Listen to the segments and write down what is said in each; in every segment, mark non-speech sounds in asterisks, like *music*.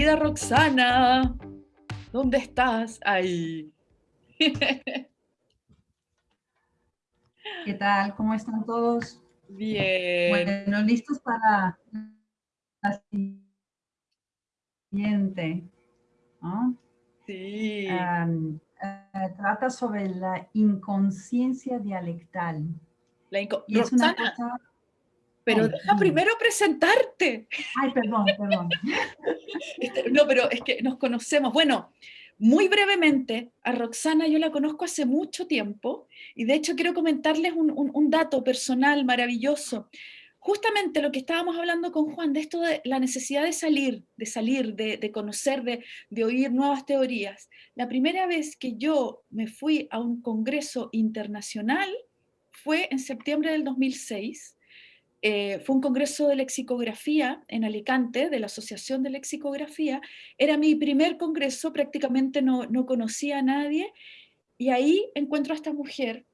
Querida Roxana, ¿dónde estás? Ahí. *laughs* ¿Qué tal? ¿Cómo están todos? Bien. Bueno, listos para la siguiente. Sí. Eh, trata sobre la inconsciencia dialectal. La Roxana, pero deja primero presentarte. Ay, perdón, perdón. Este, no, pero es que nos conocemos. Bueno, muy brevemente, a Roxana yo la conozco hace mucho tiempo y de hecho quiero comentarles un, dato personal maravilloso. Justamente lo que estábamos hablando con Juan, de esto de la necesidad de salir, de salir, de, conocer, de, de oír nuevas teorías. La primera vez que yo me fui a un congreso internacional fue en septiembre del 2006 eh, fue un congreso de lexicografía en Alicante, de la Asociación de Lexicografía. Era mi primer congreso, prácticamente no, no conocía a nadie, y ahí encuentro a esta mujer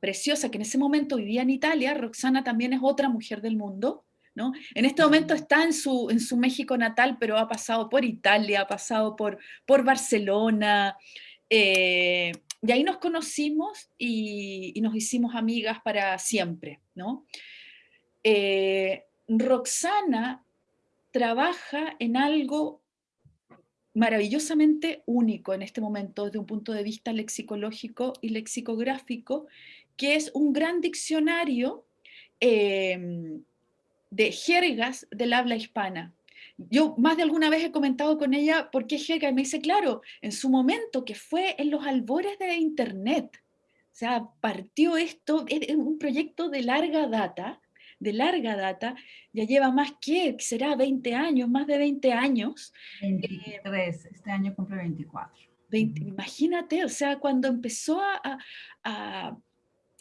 preciosa, que en ese momento vivía en Italia, Roxana también es otra mujer del mundo, ¿no? En este momento está en su, en su México natal, pero ha pasado por Italia, ha pasado por, por Barcelona, eh, y ahí nos conocimos y, y, nos hicimos amigas para siempre, ¿no? Eh, Roxana trabaja en algo maravillosamente único en este momento desde un punto de vista lexicológico y lexicográfico, que es un gran diccionario em, de jergas del habla hispana. Yo más de alguna vez he comentado con ella por qué jerga, y me dice, claro, en su momento que fue en los albores de Internet, o sea, partió esto, es un proyecto de larga data, de larga data, ya lleva más que, será 20 años, más de 20 años. 23, este año cumple 24. imagínate, o sea, cuando empezó a, a,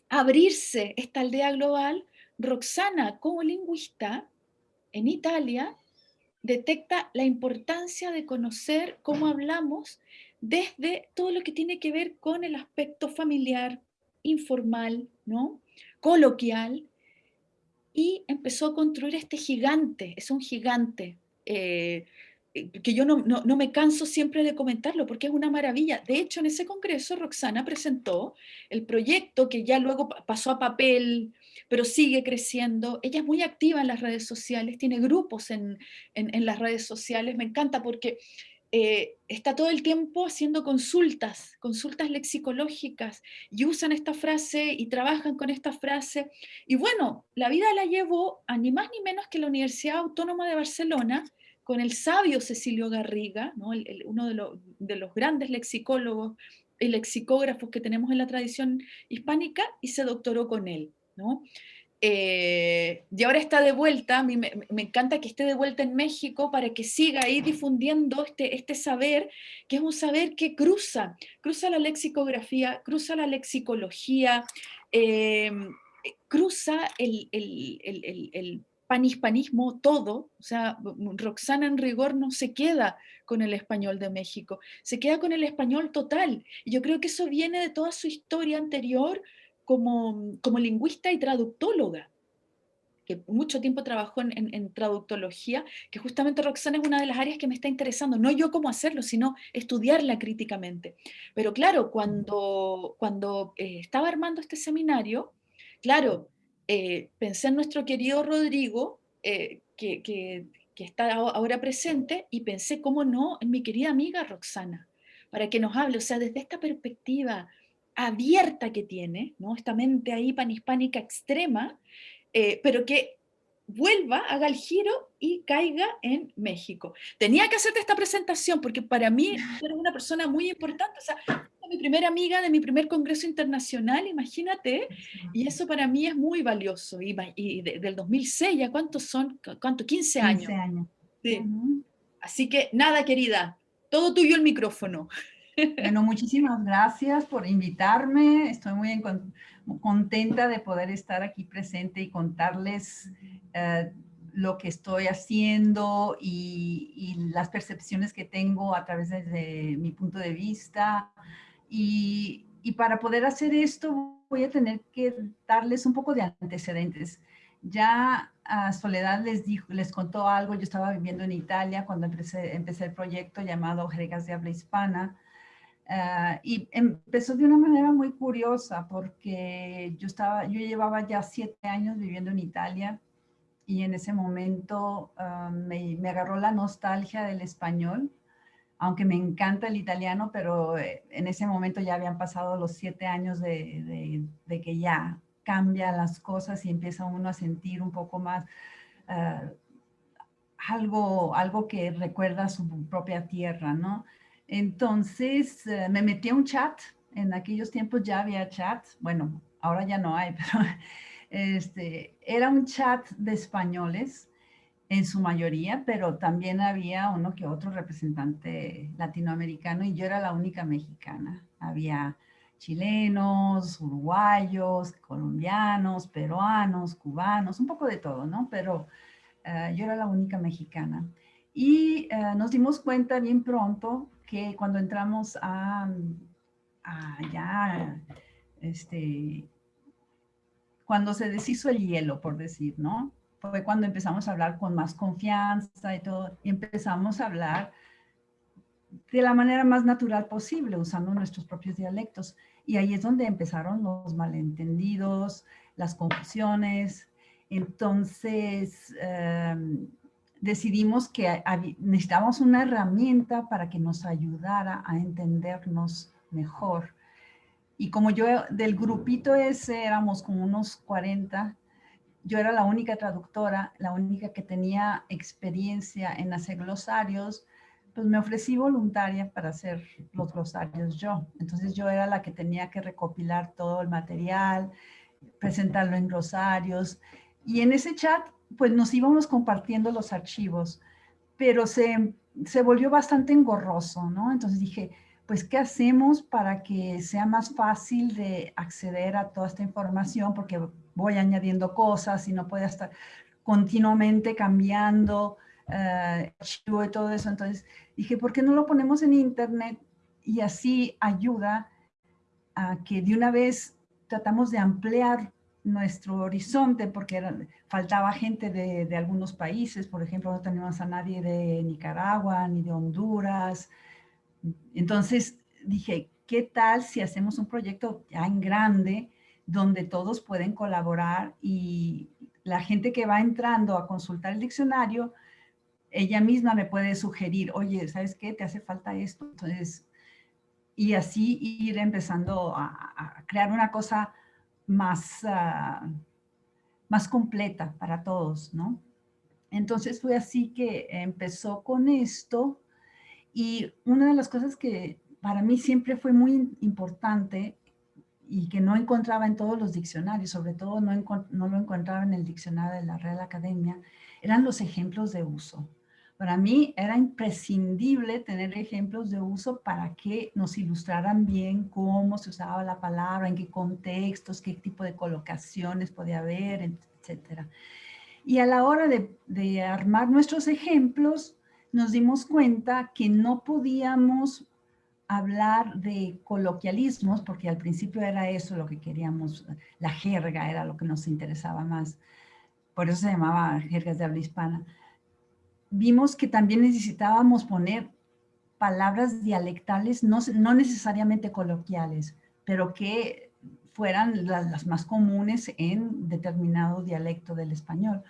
abrirse esta aldea global, Roxana, como lingüista, en Italia, detecta la importancia de conocer cómo hablamos desde todo lo que tiene que ver con el aspecto familiar, informal, ¿no? coloquial, y empezó a construir este gigante, es un gigante, eh, eh, que yo no, no, me canso siempre de comentarlo porque es una maravilla. De hecho, en ese congreso Roxana presentó el proyecto que ya luego pasó a papel, pero sigue creciendo. Ella es muy activa en las redes sociales, tiene grupos en, en las redes sociales, me encanta porque eh, está todo el tiempo haciendo consultas, consultas lexicológicas, y usan esta frase y trabajan con esta frase. Y bueno, la vida la llevó a ni más ni menos que la Universidad Autónoma de Barcelona, con el sabio Cecilio Garriga, uno de, de los grandes lexicólogos y lexicógrafos que tenemos en la tradición hispánica, y se doctoró con él. ¿no? Eh, y ahora está de vuelta, a mí me, encanta que esté de vuelta en México para que siga ahí difundiendo este, este saber, que es un saber que cruza, cruza la lexicografía, cruza la lexicología, eh, cruza el, el, el, el panhispanismo todo, o sea, Roxana en rigor no se queda con el español de México, se queda con el español total. Y yo creo que eso viene de toda su historia anterior, como, como lingüista y traductóloga, que mucho tiempo trabajó en, traductología, que justamente Roxana es una de las áreas que me está interesando, no yo cómo hacerlo, sino estudiarla críticamente. Pero claro, cuando, cuando eh, estaba armando este seminario, claro, eh, pensé en nuestro querido Rodrigo, eh, que, que, que, está ahora presente, y pensé, cómo no, en mi querida amiga Roxana, para que nos hable, o sea, desde esta perspectiva abierta que tiene, ¿no? esta mente ahí panhispánica extrema, eh, pero que vuelva, haga el giro y caiga en México. Tenía que hacerte esta presentación porque para mí *laughs* eres una persona muy importante, o sea, mi primera amiga de mi primer congreso internacional, imagínate, y eso para mí es muy valioso. Y, y del 2006, ¿ya cuántos son? ¿Cuánto? 15 años. 15 años. Sí. Así que nada, querida, todo tuyo el micrófono. Bueno, muchísimas gracias por invitarme. Estoy muy contenta de poder estar aquí presente y contarles eh, lo que estoy haciendo y, las percepciones que tengo a través de, mi punto de vista. Y, y, para poder hacer esto voy a tener que darles un poco de antecedentes. Ya Soledad les, dijo, les contó algo, yo estaba viviendo en Italia cuando empecé, empecé el proyecto llamado Jergas de Habla Hispana, ah, y empezó de una manera muy curiosa porque yo, estaba, yo llevaba ya siete años viviendo en Italia y en ese momento ah, me, me, agarró la nostalgia del español, aunque me encanta el italiano, pero eh, en ese momento ya habían pasado los siete años de, de, de que ya cambia las cosas y empieza uno a sentir un poco más uh, algo, algo que recuerda su propia tierra, ¿no? Entonces uh, me metí a un chat, en aquellos tiempos ya había chat, bueno, ahora ya no hay, *laughs* pero este, era un chat de españoles en su mayoría, pero también había uno que otro representante latinoamericano y yo era la única mexicana. Había chilenos, uruguayos, colombianos, peruanos, cubanos, un poco de todo, ¿no? Pero uh, yo era la única mexicana. Y uh, nos dimos cuenta bien pronto que cuando entramos a, a ya, este, cuando se deshizo el hielo, por decir, ¿no? Fue cuando empezamos a hablar con más confianza y todo, y empezamos a hablar de la manera más natural posible, usando nuestros propios dialectos. Y ahí es donde empezaron los malentendidos, las confusiones. Entonces, em, decidimos que necesitábamos una herramienta para que nos ayudara a entendernos mejor. Y como yo del grupito ese éramos como unos 40, yo era la única traductora, la única que tenía experiencia en hacer glosarios, pues me ofrecí voluntaria para hacer los glosarios yo. Entonces yo era la que tenía que recopilar todo el material, presentarlo en glosarios. Y en ese chat, pues nos íbamos compartiendo los archivos, pero se, se volvió bastante engorroso, ¿no? Entonces dije, pues, ¿qué hacemos para que sea más fácil de acceder a toda esta información? Porque voy añadiendo cosas y no puede estar continuamente cambiando uh, archivo y todo eso. Entonces dije, ¿por qué no lo ponemos en internet? Y así ayuda a que de una vez tratamos de ampliar nuestro horizonte porque faltaba gente de, algunos países, por ejemplo, no tenemos a nadie de Nicaragua ni de Honduras. Entonces dije, ¿qué tal si hacemos un proyecto ya en grande donde todos pueden colaborar y la gente que va entrando a consultar el diccionario ella misma me puede sugerir, oye, ¿sabes qué? Te hace falta esto. Entonces, y así ir empezando a, crear una cosa más, uh, más completa para todos, ¿no? Entonces fue así que empezó con esto y una de las cosas que para mí siempre fue muy importante y que no encontraba en todos los diccionarios, sobre todo no, no lo encontraba en el diccionario de la Real Academia, eran los ejemplos de uso. Para mí era imprescindible tener ejemplos de uso para que nos ilustraran bien cómo se usaba la palabra, en qué contextos, qué tipo de colocaciones podía haber, etc. Y a la hora de, de armar nuestros ejemplos, nos dimos cuenta que no podíamos hablar de coloquialismos, porque al principio era eso lo que queríamos, la jerga era lo que nos interesaba más. Por eso se llamaba jergas de habla hispana vimos que también necesitábamos poner palabras dialectales, no, no necesariamente coloquiales, pero que fueran las, las, más comunes en determinado dialecto del español.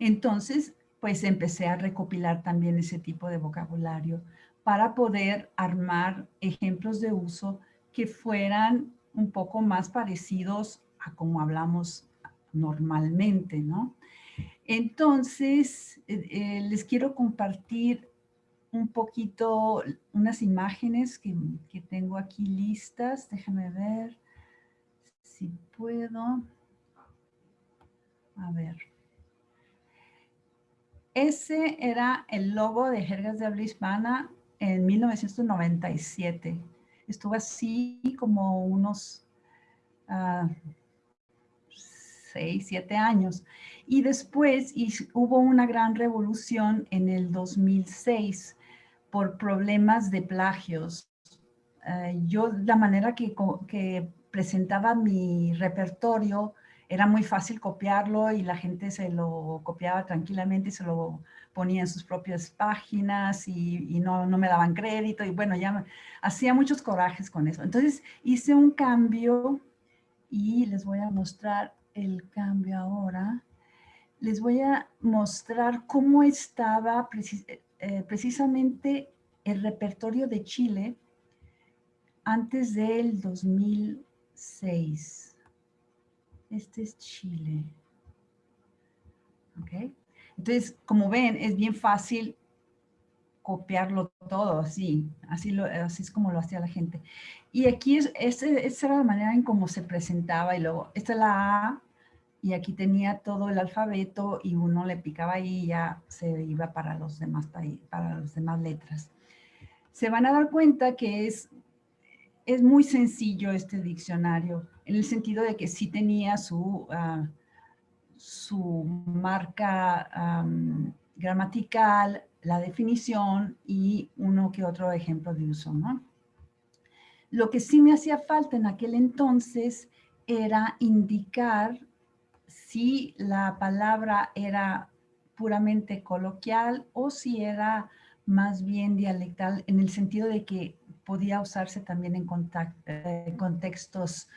Entonces, pues empecé a recopilar también ese tipo de vocabulario para poder armar ejemplos de uso que fueran un poco más parecidos a como hablamos normalmente, ¿no? Entonces, eh, eh, les quiero compartir un poquito unas imágenes que, tengo aquí listas. Déjame ver si puedo. A ver. Ese era el logo de Jergas de Habla Hispana en 1997. Estuvo así como unos uh, seis, siete años. Y después hubo una gran revolución en el 2006 por problemas de plagios. Uh, yo, la manera que, que, presentaba mi repertorio era muy fácil copiarlo y la gente se lo copiaba tranquilamente y se lo ponía en sus propias páginas y, no, no, me daban crédito y bueno, ya hacía muchos corajes con eso. Entonces hice un cambio y les voy a mostrar el cambio ahora. Les voy a mostrar cómo estaba eh, precisamente el repertorio de Chile antes del 2006. Este es Chile. ¿Ok? Entonces, como ven, es bien fácil copiarlo todo así, así, lo, es como lo hacía la gente. Y aquí es, esa era la manera en cómo se presentaba y luego, esta es la A y aquí tenía todo el alfabeto y uno le picaba ahí y ya se iba para los demás, para las demás letras. Se van a dar cuenta que es, es muy sencillo este diccionario, en el sentido de que sí tenía su, uh, su marca um, gramatical, la definición y uno que otro ejemplo de uso, ¿no? Lo que sí me hacía falta en aquel entonces era indicar si la palabra era puramente coloquial o si era más bien dialectal en el sentido de que podía usarse también en, contextos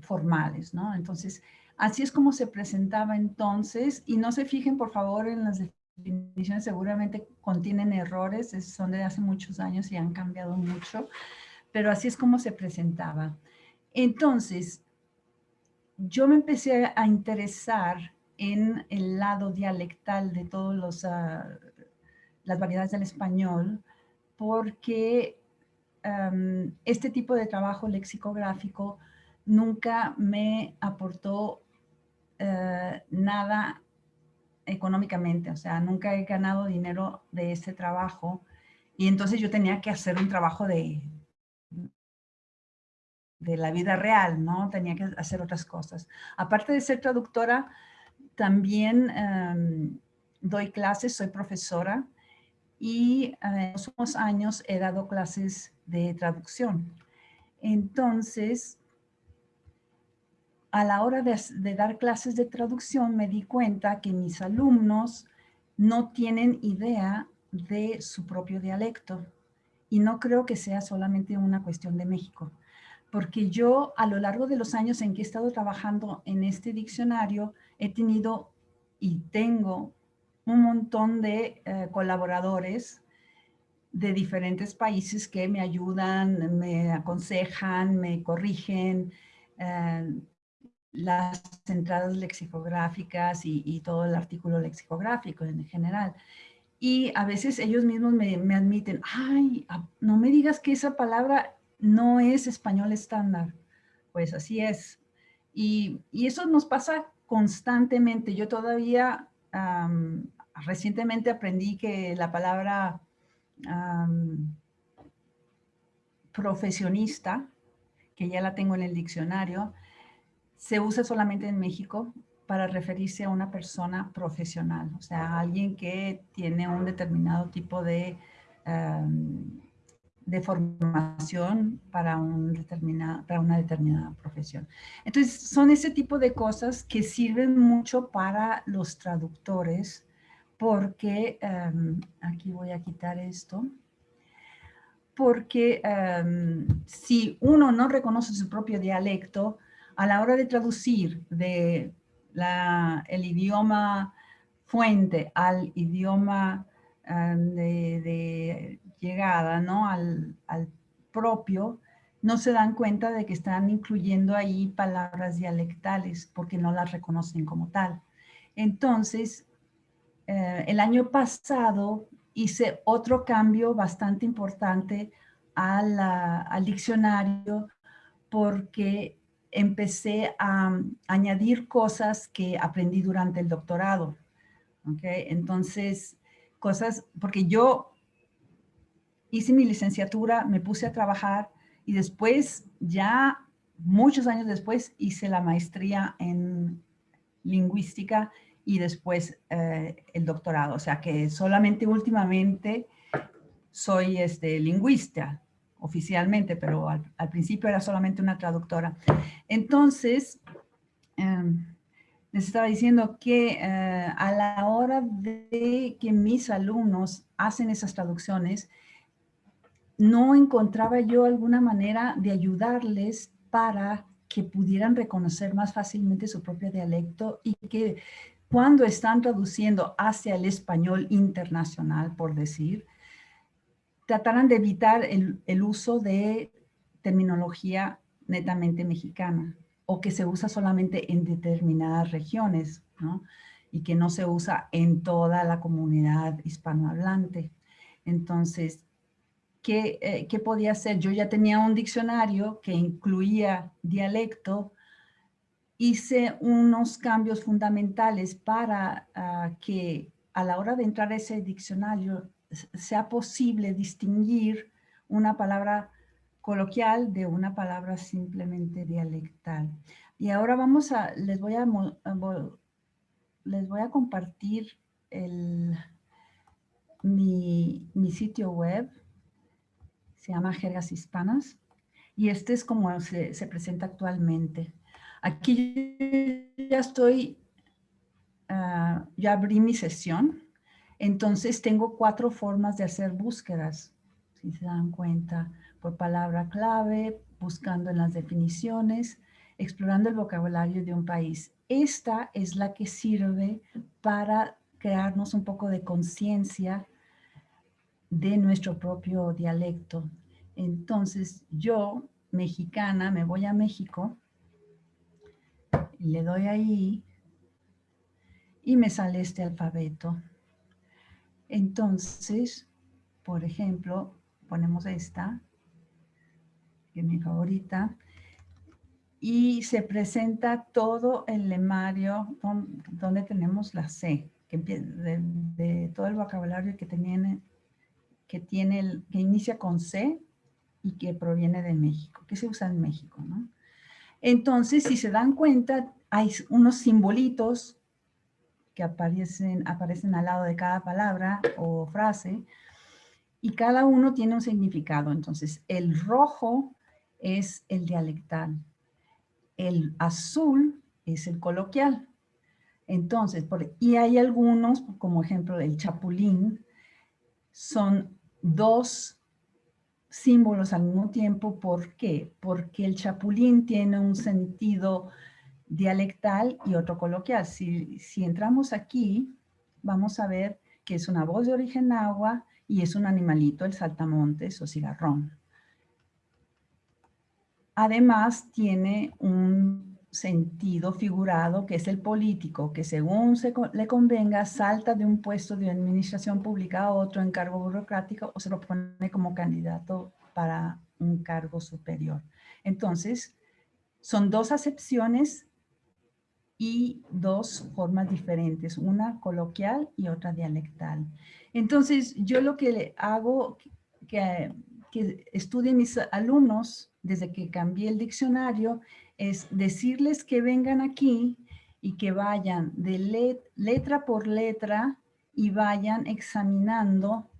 formales, ¿no? Entonces, así es como se presentaba entonces y no se fijen por favor en las definiciones seguramente contienen errores, son de hace muchos años y han cambiado mucho, pero así es como se presentaba. Entonces, yo me empecé a interesar en el lado dialectal de todas uh, las variedades del español, porque este tipo de trabajo lexicográfico nunca me aportó uh, nada económicamente, o sea, nunca he ganado dinero de ese trabajo. Y entonces yo tenía que hacer un trabajo de, de la vida real, ¿no? Tenía que hacer otras cosas. Aparte de ser traductora, también em, doy clases, soy profesora y en los últimos años he dado clases de traducción. Entonces, a la hora de, dar clases de traducción me di cuenta que mis alumnos no tienen idea de su propio dialecto. Y no creo que sea solamente una cuestión de México. Porque yo a lo largo de los años en que he estado trabajando en este diccionario, he tenido y tengo un montón de eh, colaboradores de diferentes países que me ayudan, me aconsejan, me corrigen, eh, las entradas lexicográficas y, todo el artículo lexicográfico en general. Y a veces ellos mismos me, admiten, ay, no me digas que esa palabra no es español estándar. Pues así es. Y, eso nos pasa constantemente. Yo todavía recientemente aprendí que la palabra profesionista, que ya la tengo en el diccionario, se usa solamente en México para referirse a una persona profesional, o sea, alguien que tiene un determinado tipo de, de formación para, determinada, para una determinada profesión. Entonces, son ese tipo de cosas que sirven mucho para los traductores, porque, em, aquí voy a quitar esto, porque em, si uno no reconoce su propio dialecto, a la hora de traducir de el idioma fuente al idioma em, de, llegada, ¿no? Al, propio, no se dan cuenta de que están incluyendo ahí palabras dialectales porque no las reconocen como tal. Entonces, eh, el año pasado hice otro cambio bastante importante al diccionario porque empecé a mm, añadir cosas que aprendí durante el doctorado. ¿okay? Entonces, cosas, porque yo hice mi licenciatura, me puse a trabajar y después, ya muchos años después, hice la maestría en lingüística y después eh, el doctorado. O sea que solamente últimamente soy este, lingüista, oficialmente, pero al, principio era solamente una traductora. Entonces, em, les estaba diciendo que eh, a la hora de que mis alumnos hacen esas traducciones, no encontraba yo alguna manera de ayudarles para que pudieran reconocer más fácilmente su propio dialecto y que cuando están traduciendo hacia el español internacional, por decir, trataran de evitar el, el uso de terminología netamente mexicana o que se usa solamente en determinadas regiones, ¿no? Y que no se usa en toda la comunidad hispanohablante. Entonces, ¿qué, eh, ¿qué podía hacer? Yo ya tenía un diccionario que incluía dialecto, hice unos cambios fundamentales para ah, que a la hora de entrar a ese diccionario sea posible distinguir una palabra coloquial de una palabra simplemente dialectal. Y ahora vamos a, les voy a, les voy a compartir el, mi, mi sitio web, se llama Jergas Hispanas, y este es como se, se presenta actualmente. Aquí ya estoy, uh, ya abrí mi sesión, entonces tengo cuatro formas de hacer búsquedas, si se dan cuenta por palabra clave, buscando en las definiciones, explorando el vocabulario de un país. Esta es la que sirve para crearnos un poco de conciencia de nuestro propio dialecto. Entonces, yo, mexicana, me voy a México, le doy ahí y me sale este alfabeto. Entonces, por ejemplo, ponemos esta, que es mi favorita, y se presenta todo el lemario donde tenemos la C, que de, de todo el vocabulario que tiene, que tiene el, que inicia con C y que proviene de México, que se usa en México, ¿no? Entonces, si se dan cuenta, hay unos simbolitos que aparecen, aparecen al lado de cada palabra o frase, y cada uno tiene un significado. Entonces, el rojo es el dialectal. El azul es el coloquial. Entonces, y hay algunos, como ejemplo el chapulín, son dos símbolos al mismo tiempo. ¿Por qué? Porque el chapulín tiene un sentido dialectal y otro coloquial. Si, si entramos aquí, vamos a ver que es una voz de origen agua y es un animalito, el saltamontes o cigarrón. Además, tiene un sentido figurado que es el político, que según se, le convenga, salta de un puesto de administración pública a otro en cargo burocrático o se lo pone como candidato para un cargo superior. Entonces, son dos acepciones y dos formas diferentes, una coloquial y otra dialectal. Entonces, yo lo que hago, que, que estudien mis alumnos, desde que cambié el diccionario, es decirles que vengan aquí y que vayan de letra por letra y vayan examinando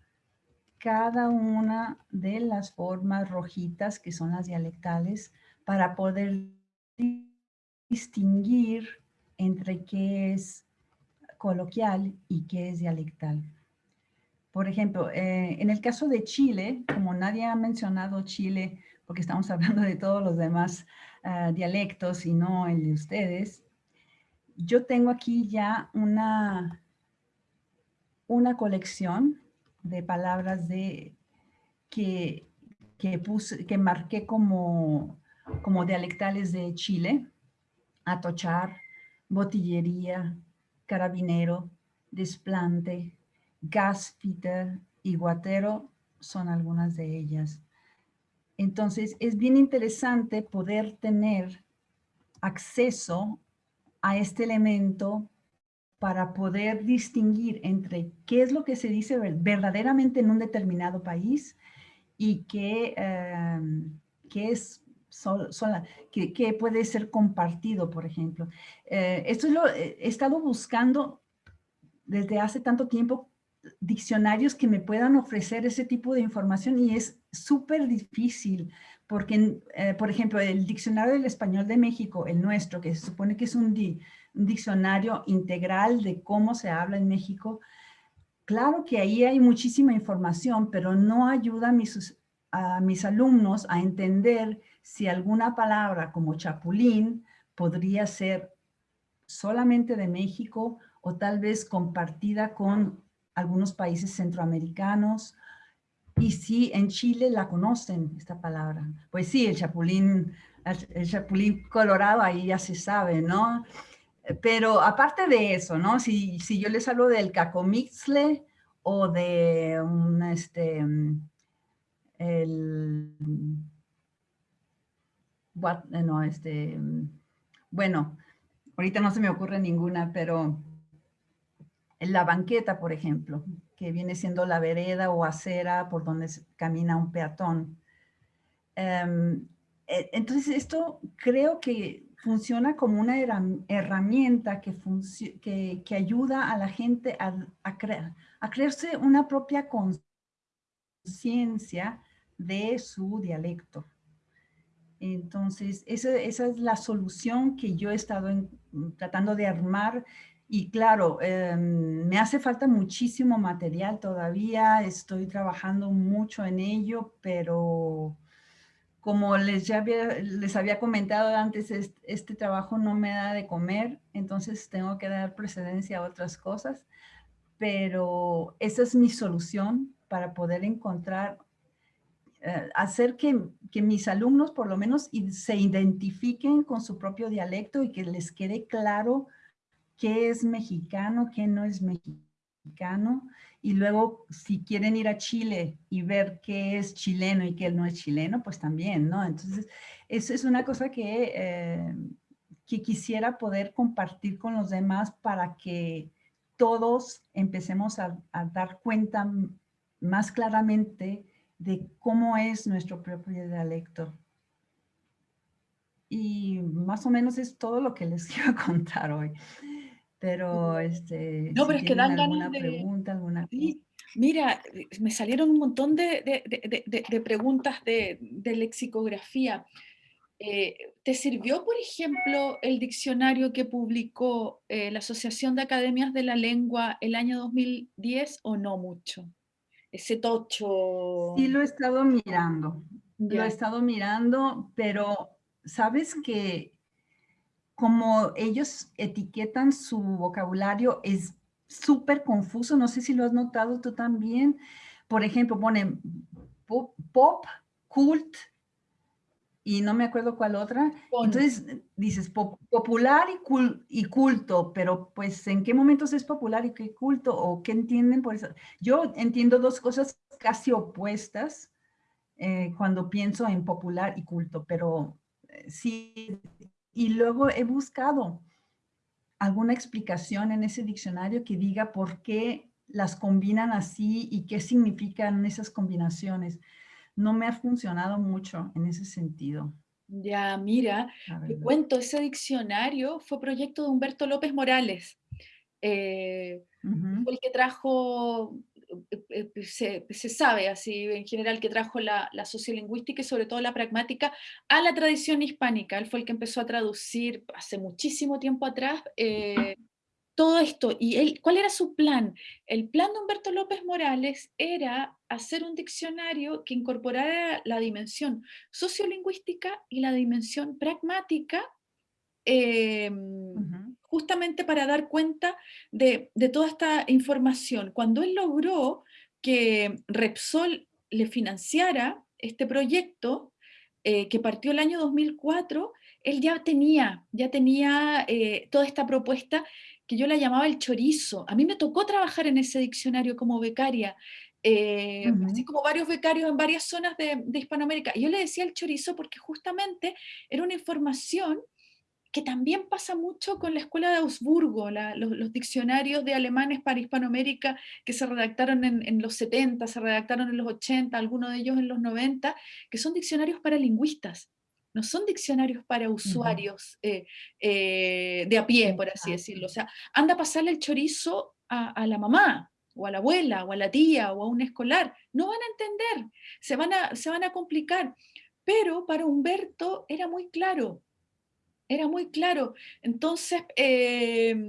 cada una de las formas rojitas que son las dialectales para poder distinguir entre qué es coloquial y qué es dialectal. Por ejemplo, eh, en el caso de Chile, como nadie ha mencionado Chile, porque estamos hablando de todos los demás ah, dialectos y no el de ustedes, yo tengo aquí ya una, una colección de palabras de, que, que, puse, que marqué como, como dialectales de Chile, atochar, botillería, carabinero, desplante, gaspiter y guatero son algunas de ellas. Entonces, es bien interesante poder tener acceso a este elemento para poder distinguir entre qué es lo que se dice verdaderamente en un determinado país y qué, em, es que, puede ser compartido, por ejemplo. Eh, esto lo he estado buscando desde hace tanto tiempo diccionarios que me puedan ofrecer ese tipo de información y es súper difícil porque, eh, por ejemplo, el Diccionario del Español de México, el nuestro, que se supone que es un, diccionario integral de cómo se habla en México, claro que ahí hay muchísima información, pero no ayuda a mis, a mis alumnos a entender si alguna palabra como chapulín podría ser solamente de México o tal vez compartida con algunos países centroamericanos. Y si en Chile la conocen, esta palabra. Pues sí, el chapulín, el chapulín colorado ahí ya se sabe, ¿no? Pero aparte de eso, ¿no? Si, si yo les hablo del cacomixle o de un, este, el, no, este, bueno, ahorita no se me ocurre ninguna, pero la banqueta, por ejemplo, que viene siendo la vereda o acera por donde camina un peatón. Em, e, entonces, esto creo que funciona como una herramienta que, ayuda a la gente a, a, a crearse una propia conciencia de su dialecto. Entonces, esa, es la solución que yo he estado tratando de armar y claro, em, me hace falta muchísimo material todavía, estoy trabajando mucho en ello, pero como les, ya había, les había comentado antes, este, trabajo no me da de comer, entonces tengo que dar precedencia a otras cosas, pero esa es mi solución para poder encontrar, eh, hacer que, que, mis alumnos por lo menos se identifiquen con su propio dialecto y que les quede claro qué es mexicano, qué no es mexicano, y luego, si quieren ir a Chile y ver qué es chileno y qué no es chileno, pues también, ¿no? Entonces, eso es una cosa que, eh, que quisiera poder compartir con los demás para que todos empecemos a, dar cuenta más claramente de cómo es nuestro propio dialecto. Y más o menos es todo lo que les *laughs* quiero contar hoy. Pero, este, no, pero es que dan ganas de... pregunta, alguna Mira, eh, me salieron un montón de, de, preguntas de, lexicografía. Eh, ¿Te sirvió, por ejemplo, el diccionario que publicó eh, la Asociación de Academias de la Lengua el año 2010 o no mucho? Ese tocho. Sí, lo he estado mirando. Lo he estado mirando, pero sabes que como ellos etiquetan su vocabulario es súper confuso, no sé si lo has notado tú también. Por ejemplo, ponen pop, cult, y no me acuerdo cuál otra. Entonces dices popular y, culto, pero pues ¿en qué momentos es popular y qué culto? ¿O qué entienden por eso? Yo entiendo dos cosas casi opuestas eh, cuando pienso en popular y culto, pero eh, sí y luego he buscado alguna explicación en ese diccionario que diga por qué las combinan así y qué significan esas combinaciones. No me ha funcionado mucho en ese sentido. Ya, mira, te cuento, ese diccionario fue proyecto de Humberto López Morales. Eh, fue el que trajo eh, eh, se, sabe así en general que trajo la, sociolingüística y sobre todo la pragmática a la tradición hispánica. Él fue el que empezó a traducir hace muchísimo tiempo atrás eh, todo esto. ¿Y él, cuál era su plan? El plan de Humberto López Morales era hacer un diccionario que incorporara la dimensión sociolingüística y la dimensión pragmática justamente para dar cuenta de, toda esta información. Cuando él logró que Repsol le financiara este proyecto, eh, que partió el año 2004, él ya tenía, ya tenía eh, toda esta propuesta que yo la llamaba el chorizo. A mí me tocó trabajar en ese diccionario como becaria, eh, así como varios becarios en varias zonas de, de Hispanoamérica. Y yo le decía el chorizo porque justamente era una información que también pasa mucho con la escuela de Augsburgo, los, diccionarios de alemanes para Hispanoamérica que se redactaron en, los 70, se redactaron en los 80, algunos de ellos en los 90, que son diccionarios para lingüistas, no son diccionarios para usuarios eh, eh, de a pie, por así decirlo. O sea, anda a pasarle el chorizo a, la mamá, o a la abuela, o a la tía, o a un escolar. No van a entender, se van a, se van a complicar. Pero para Humberto era muy claro, era muy claro. Entonces, em,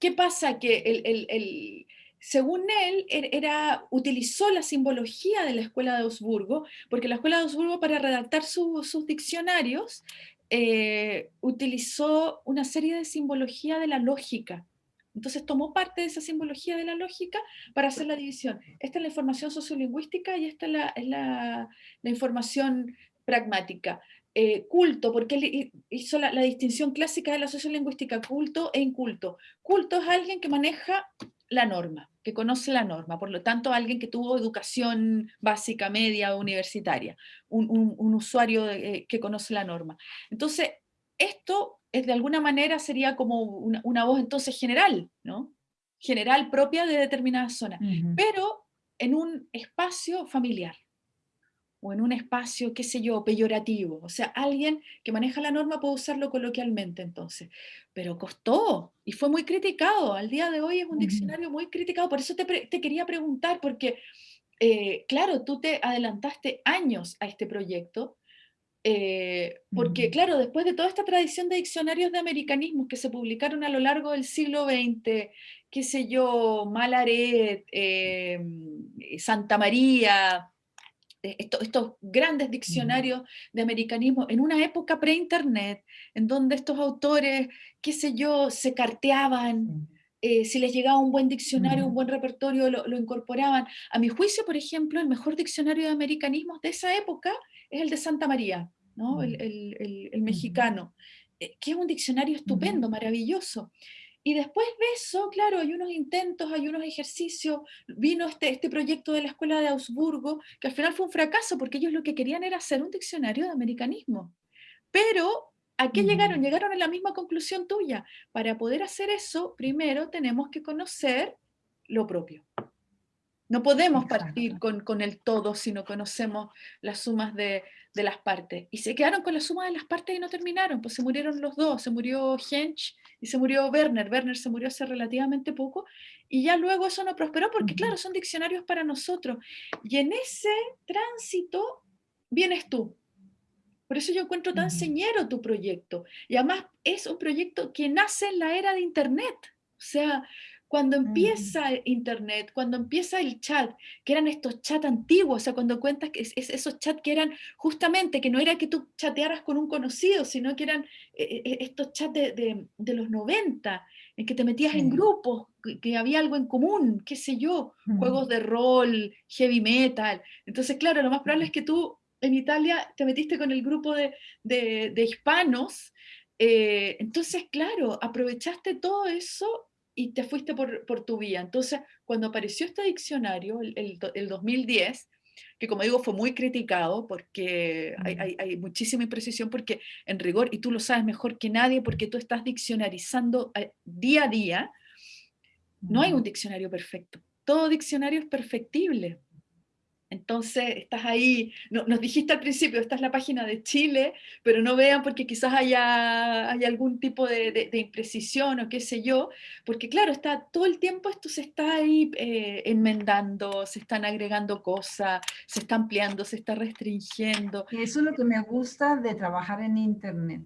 ¿qué pasa? Que el, según él, er, era, utilizó la simbología de la Escuela de Augsburgo, porque la Escuela de Augsburgo para redactar sus diccionarios eh, utilizó una serie de simbología de la lógica. Entonces tomó parte de esa simbología de la lógica para hacer la división. Esta es la información sociolingüística y esta es la, información pragmática. Eh, culto, porque él hizo la, distinción clásica de la sociolingüística, culto e inculto. Culto es alguien que maneja la norma, que conoce la norma, por lo tanto alguien que tuvo educación básica, media o universitaria, un, usuario eh, que conoce la norma. Entonces, esto es de alguna manera sería como una, voz entonces general, ¿no? General propia de determinada zona, pero en un espacio familiar o en un espacio, qué sé yo, peyorativo. O sea, alguien que maneja la norma puede usarlo coloquialmente entonces. Pero costó y fue muy criticado. Al día de hoy es un diccionario muy criticado. Por eso te, quería preguntar, porque, eh, claro, tú te adelantaste años a este proyecto eh, porque claro, después de toda esta tradición de diccionarios de americanismos que se publicaron a lo largo del siglo XX, qué sé yo, Malaret, em, Santa María, eh, estos, grandes diccionarios de americanismo en una época pre-internet, en donde estos autores, qué sé yo, se carteaban, eh, si les llegaba un buen diccionario, un buen repertorio, lo, lo, incorporaban. A mi juicio, por ejemplo, el mejor diccionario de americanismos de esa época es el de Santa María, ¿no? Mm. el, el, mexicano, eh, que es un diccionario estupendo, maravilloso. Y después de eso, claro, hay unos intentos, hay unos ejercicios, vino este, este proyecto de la Escuela de Augsburgo, que al final fue un fracaso, porque ellos lo que querían era hacer un diccionario de americanismo. Pero, ¿a qué llegaron? Llegaron a la misma conclusión tuya. Para poder hacer eso, primero tenemos que conocer lo propio. No podemos partir con, con, el todo si no conocemos las sumas de, de, las partes. Y se quedaron con la suma de las partes y no terminaron, pues se murieron los dos, se murió Hensch y se murió Werner. Werner se murió hace relativamente poco y ya luego eso no prosperó porque claro, son diccionarios para nosotros. Y en ese tránsito vienes tú. Por eso yo encuentro tan señero tu proyecto. Y además es un proyecto que nace en la era de Internet. O sea, cuando empieza Internet, cuando empieza el chat, que eran estos chats antiguos, o sea, cuando cuentas que es, esos chats que eran justamente, que no era que tú chatearas con un conocido, sino que eran eh, eh, estos chats de, los 90, en que te metías en grupos, que, había algo en común, qué sé yo, juegos de rol, heavy metal. Entonces, claro, lo más probable es que tú en Italia te metiste con el grupo de, hispanos, eh, entonces, claro, aprovechaste todo eso y te fuiste por, por, tu vía. Entonces, cuando apareció este diccionario, el, el, 2010, que como digo fue muy criticado porque hay, hay, hay, muchísima imprecisión, porque en rigor, y tú lo sabes mejor que nadie, porque tú estás diccionarizando eh, día a día, no hay un diccionario perfecto. Todo diccionario es perfectible. Entonces, estás ahí, nos dijiste al principio, esta es la página de Chile, pero no vean porque quizás haya, algún tipo de, imprecisión o qué sé yo, porque claro, está todo el tiempo esto se está ahí eh, enmendando, se están agregando cosas, se está ampliando, se está restringiendo. Eso es lo que me gusta de trabajar en Internet,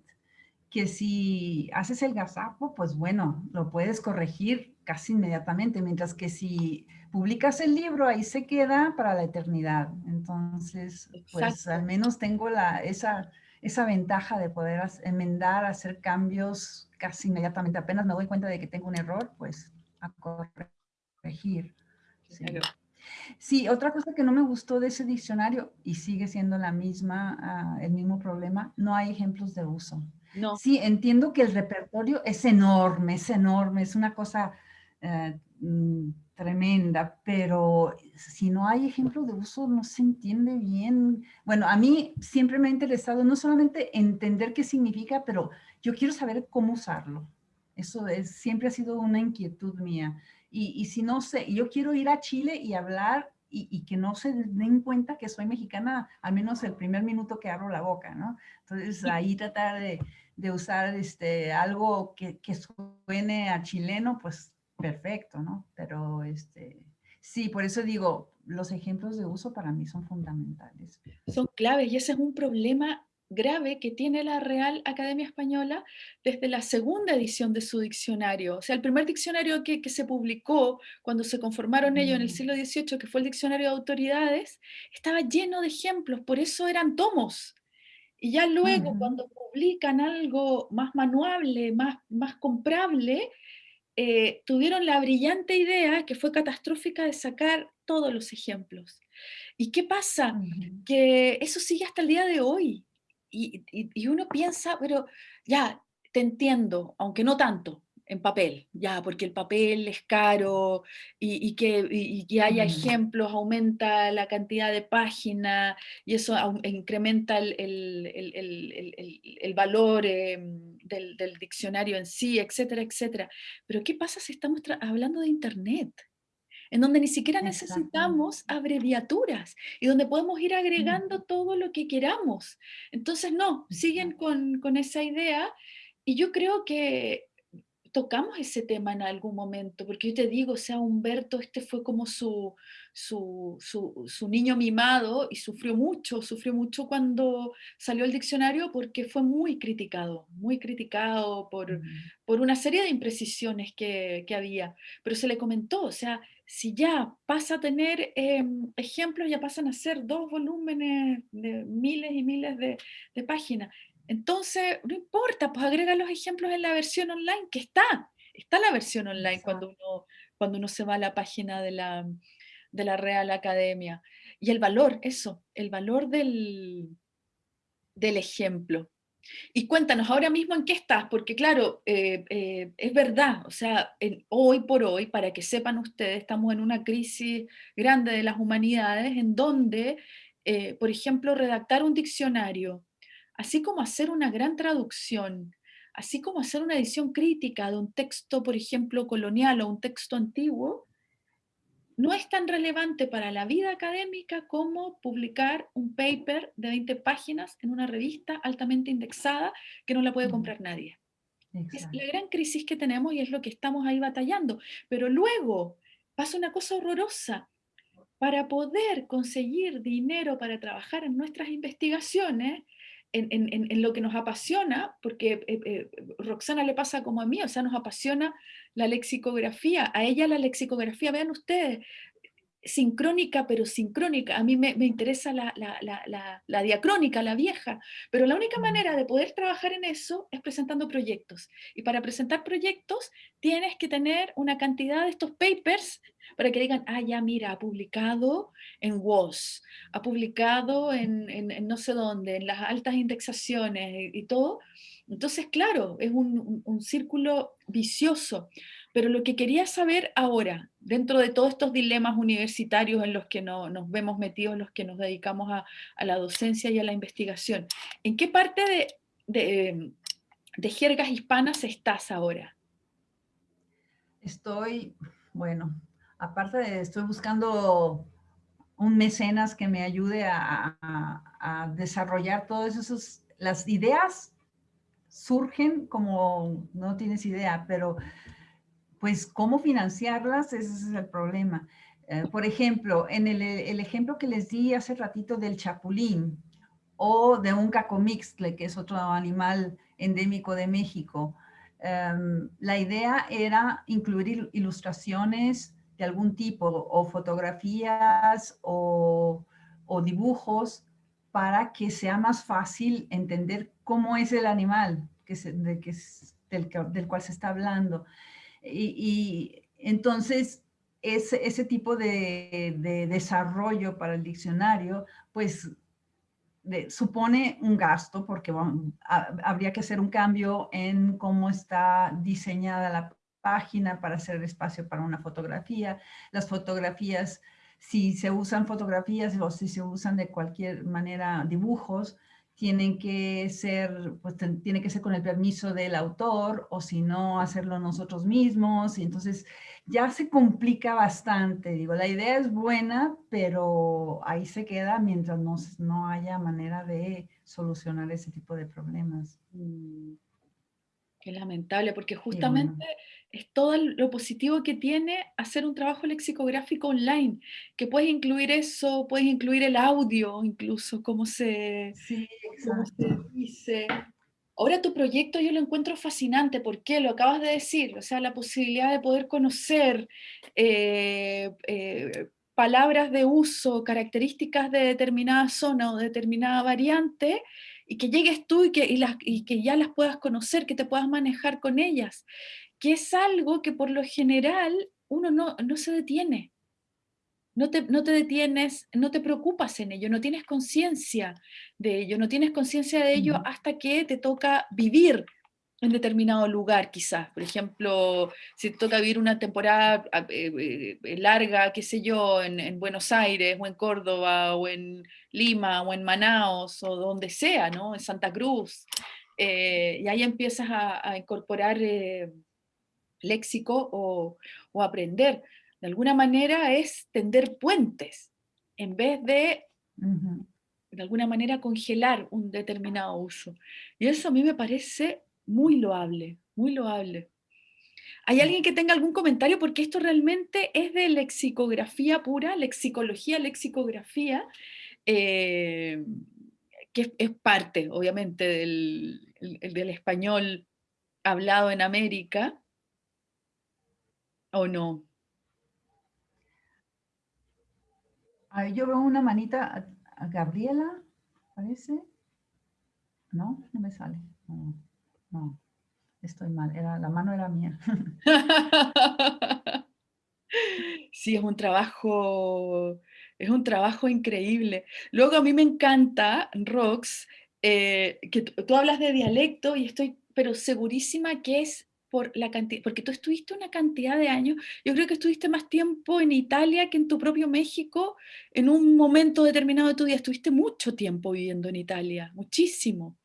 que si haces el gazapo, pues bueno, lo puedes corregir casi inmediatamente, mientras que si publicas el libro, ahí se queda para la eternidad. Entonces, pues al menos tengo la, esa, esa ventaja de poder enmendar, hacer cambios casi inmediatamente. Apenas me doy cuenta de que tengo un error, pues a corregir. Sí. otra cosa que no me gustó de ese diccionario, y sigue siendo la misma, ah, el mismo problema, no hay ejemplos de uso. No. Sí, entiendo que el repertorio es enorme, es enorme, es una cosa eh, mm, tremenda, pero si no hay ejemplo de uso no se entiende bien. Bueno, a mí siempre me ha interesado no solamente entender qué significa, pero yo quiero saber cómo usarlo. Eso es, siempre ha sido una inquietud mía. Y, si no sé, yo quiero ir a Chile y hablar y, que no se den cuenta que soy mexicana, al menos el primer minuto que abro la boca, ¿no? Entonces ahí tratar de, de usar este, algo que, que suene a chileno, pues perfecto, ¿no? Pero este, Sí, por eso digo, los ejemplos de uso para mí son fundamentales. Son claves y ese es un problema grave que tiene la Real Academia Española desde la segunda edición de su diccionario. O sea, el primer diccionario que, se publicó cuando se conformaron ellos en el siglo XVIII, que fue el diccionario de autoridades, estaba lleno de ejemplos, por eso eran tomos. Y ya luego, cuando publican algo más manuable, más, más comprable, eh, tuvieron la brillante idea, que fue catastrófica, de sacar todos los ejemplos. ¿Y qué pasa? Que eso sigue hasta el día de hoy. Y, y, uno piensa, pero ya, te entiendo, aunque no tanto, en papel, ya, porque el papel es caro y, que, y, que, haya ejemplos aumenta la cantidad de páginas y eso incrementa el, el, el, valor em, del, del, diccionario en sí, etcétera, etcétera. Pero ¿qué pasa si estamos hablando de Internet? en donde ni siquiera necesitamos abreviaturas y donde podemos ir agregando todo lo que queramos. Entonces, no, siguen con, con esa idea y yo creo que tocamos ese tema en algún momento, porque yo te digo, o sea, Humberto, este fue como su, su, su, niño mimado y sufrió mucho, sufrió mucho cuando salió el diccionario porque fue muy criticado, muy criticado por, por una serie de imprecisiones que, que, había, pero se le comentó, o sea, si ya pasa a tener em, ejemplos, ya pasan a ser dos volúmenes de miles y miles de, de páginas, entonces, no importa, pues agrega los ejemplos en la versión online, que está. Está la versión online cuando uno, cuando uno se va a la página de la, de la Real Academia. Y el valor, eso, el valor del, del ejemplo. Y cuéntanos ahora mismo en qué estás, porque claro, eh, eh, es verdad, o sea, hoy por hoy, para que sepan ustedes, estamos en una crisis grande de las humanidades en donde, eh, por ejemplo, redactar un diccionario así como hacer una gran traducción, así como hacer una edición crítica de un texto, por ejemplo, colonial o un texto antiguo, no es tan relevante para la vida académica como publicar un paper de 20 páginas en una revista altamente indexada que no la puede comprar nadie. Es la gran crisis que tenemos y es lo que estamos ahí batallando. Pero luego pasa una cosa horrorosa. Para poder conseguir dinero para trabajar en nuestras investigaciones, en, lo que nos apasiona, porque eh, eh, Roxana le pasa como a mí, o sea, nos apasiona la lexicografía, a ella la lexicografía, vean ustedes, sincrónica, pero sincrónica. A mí me, interesa la, la, diacrónica, la vieja, pero la única manera de poder trabajar en eso es presentando proyectos. Y para presentar proyectos tienes que tener una cantidad de estos papers para que digan, ah, ya mira, ha publicado en WOS, ha publicado en, no sé dónde, en las altas indexaciones y, todo. Entonces, claro, es un, un círculo vicioso. Pero lo que quería saber ahora, dentro de todos estos dilemas universitarios en los que nos vemos metidos, los que nos dedicamos a, la docencia y a la investigación, ¿en qué parte de, jergas hispanas estás ahora? Estoy, bueno, aparte de, estoy buscando un mecenas que me ayude a, a desarrollar todas esas, las ideas surgen como, no tienes idea, pero pues cómo financiarlas, ese es el problema. Eh, por ejemplo, en el, ejemplo que les di hace ratito del chapulín o de un cacomixtle, que es otro animal endémico de México, em, la idea era incluir ilustraciones de algún tipo o fotografías o, dibujos para que sea más fácil entender cómo es el animal que que del cual se está hablando. Y, entonces, ese, tipo de, desarrollo para el diccionario, pues supone un gasto porque habría que hacer un cambio en cómo está diseñada la página para hacer espacio para una fotografía. Las fotografías, si se usan fotografías o si se usan de cualquier manera dibujos, tienen que ser, pues tiene que ser con el permiso del autor o si no hacerlo nosotros mismos y entonces ya se complica bastante, digo, la idea es buena, pero ahí se queda mientras no, no haya manera de solucionar ese tipo de problemas. Qué lamentable, porque justamente es todo lo positivo que tiene hacer un trabajo lexicográfico online, que puedes incluir eso, puedes incluir el audio, incluso, como se, sí, se dice. Ahora tu proyecto yo lo encuentro fascinante, ¿por qué? Lo acabas de decir, o sea, la posibilidad de poder conocer eh, eh, palabras de uso, características de determinada zona o determinada variante, y que llegues tú y que, y, que ya las puedas conocer, que te puedas manejar con ellas, que es algo que por lo general uno no, no se detiene. No te, no te, detienes, no te preocupas en ello, no tienes conciencia de ello, no tienes conciencia de ello hasta que te toca vivir en determinado lugar, quizás. Por ejemplo, si te toca vivir una temporada ah, eh, eh, larga, qué sé yo, en, Buenos Aires, o en Córdoba, o en Lima, o en Manaos, o donde sea, ¿no? En Santa Cruz. Eh, y ahí empiezas a, incorporar léxico o, o, aprender. De alguna manera es tender puentes, en vez de, de alguna manera, congelar un determinado uso. Y eso a mí me parece muy loable, muy loable. ¿Hay alguien que tenga algún comentario? Porque esto realmente es de lexicografía pura, lexicología, lexicografía, eh, que es parte, obviamente, del, del español hablado en América, ¿o no? yo veo una manita a, Gabriela, parece. No, no me sale. No, estoy mal, era, la mano era mía. *laughs* Sí, es un trabajo, es un trabajo increíble. Luego a mí me encanta, Rox, eh, que tú hablas de dialecto y estoy pero segurísima que es por la cantidad, porque tú estuviste una cantidad de años, yo creo que estuviste más tiempo en Italia que en tu propio México, en un momento determinado de tu vida, estuviste mucho tiempo viviendo en Italia, muchísimo.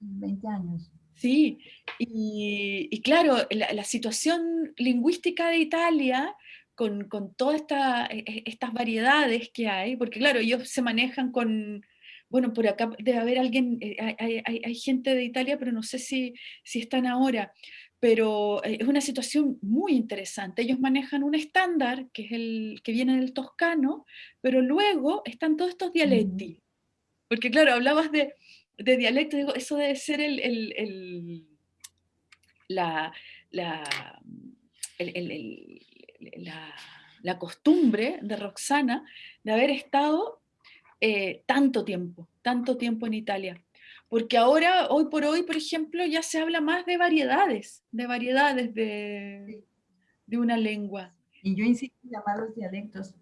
20 años. Sí, y, claro, la, situación lingüística de Italia, con, todas e, e, estas variedades que hay, porque claro, ellos se manejan con, bueno, por acá debe haber alguien, eh, hay, gente de Italia, pero no sé si, si están ahora, pero eh, es una situación muy interesante. Ellos manejan un estándar, que es el que viene del toscano, pero luego están todos estos dialectos. Porque claro, hablabas de, de dialecto, digo, eso debe ser el, la, la, la, costumbre de Roxana de haber estado eh, tanto tiempo, tanto tiempo en Italia. Porque ahora, hoy por hoy, por ejemplo, ya se habla más de variedades, de variedades de, de una lengua. Y yo insisto en llamarlos dialectos.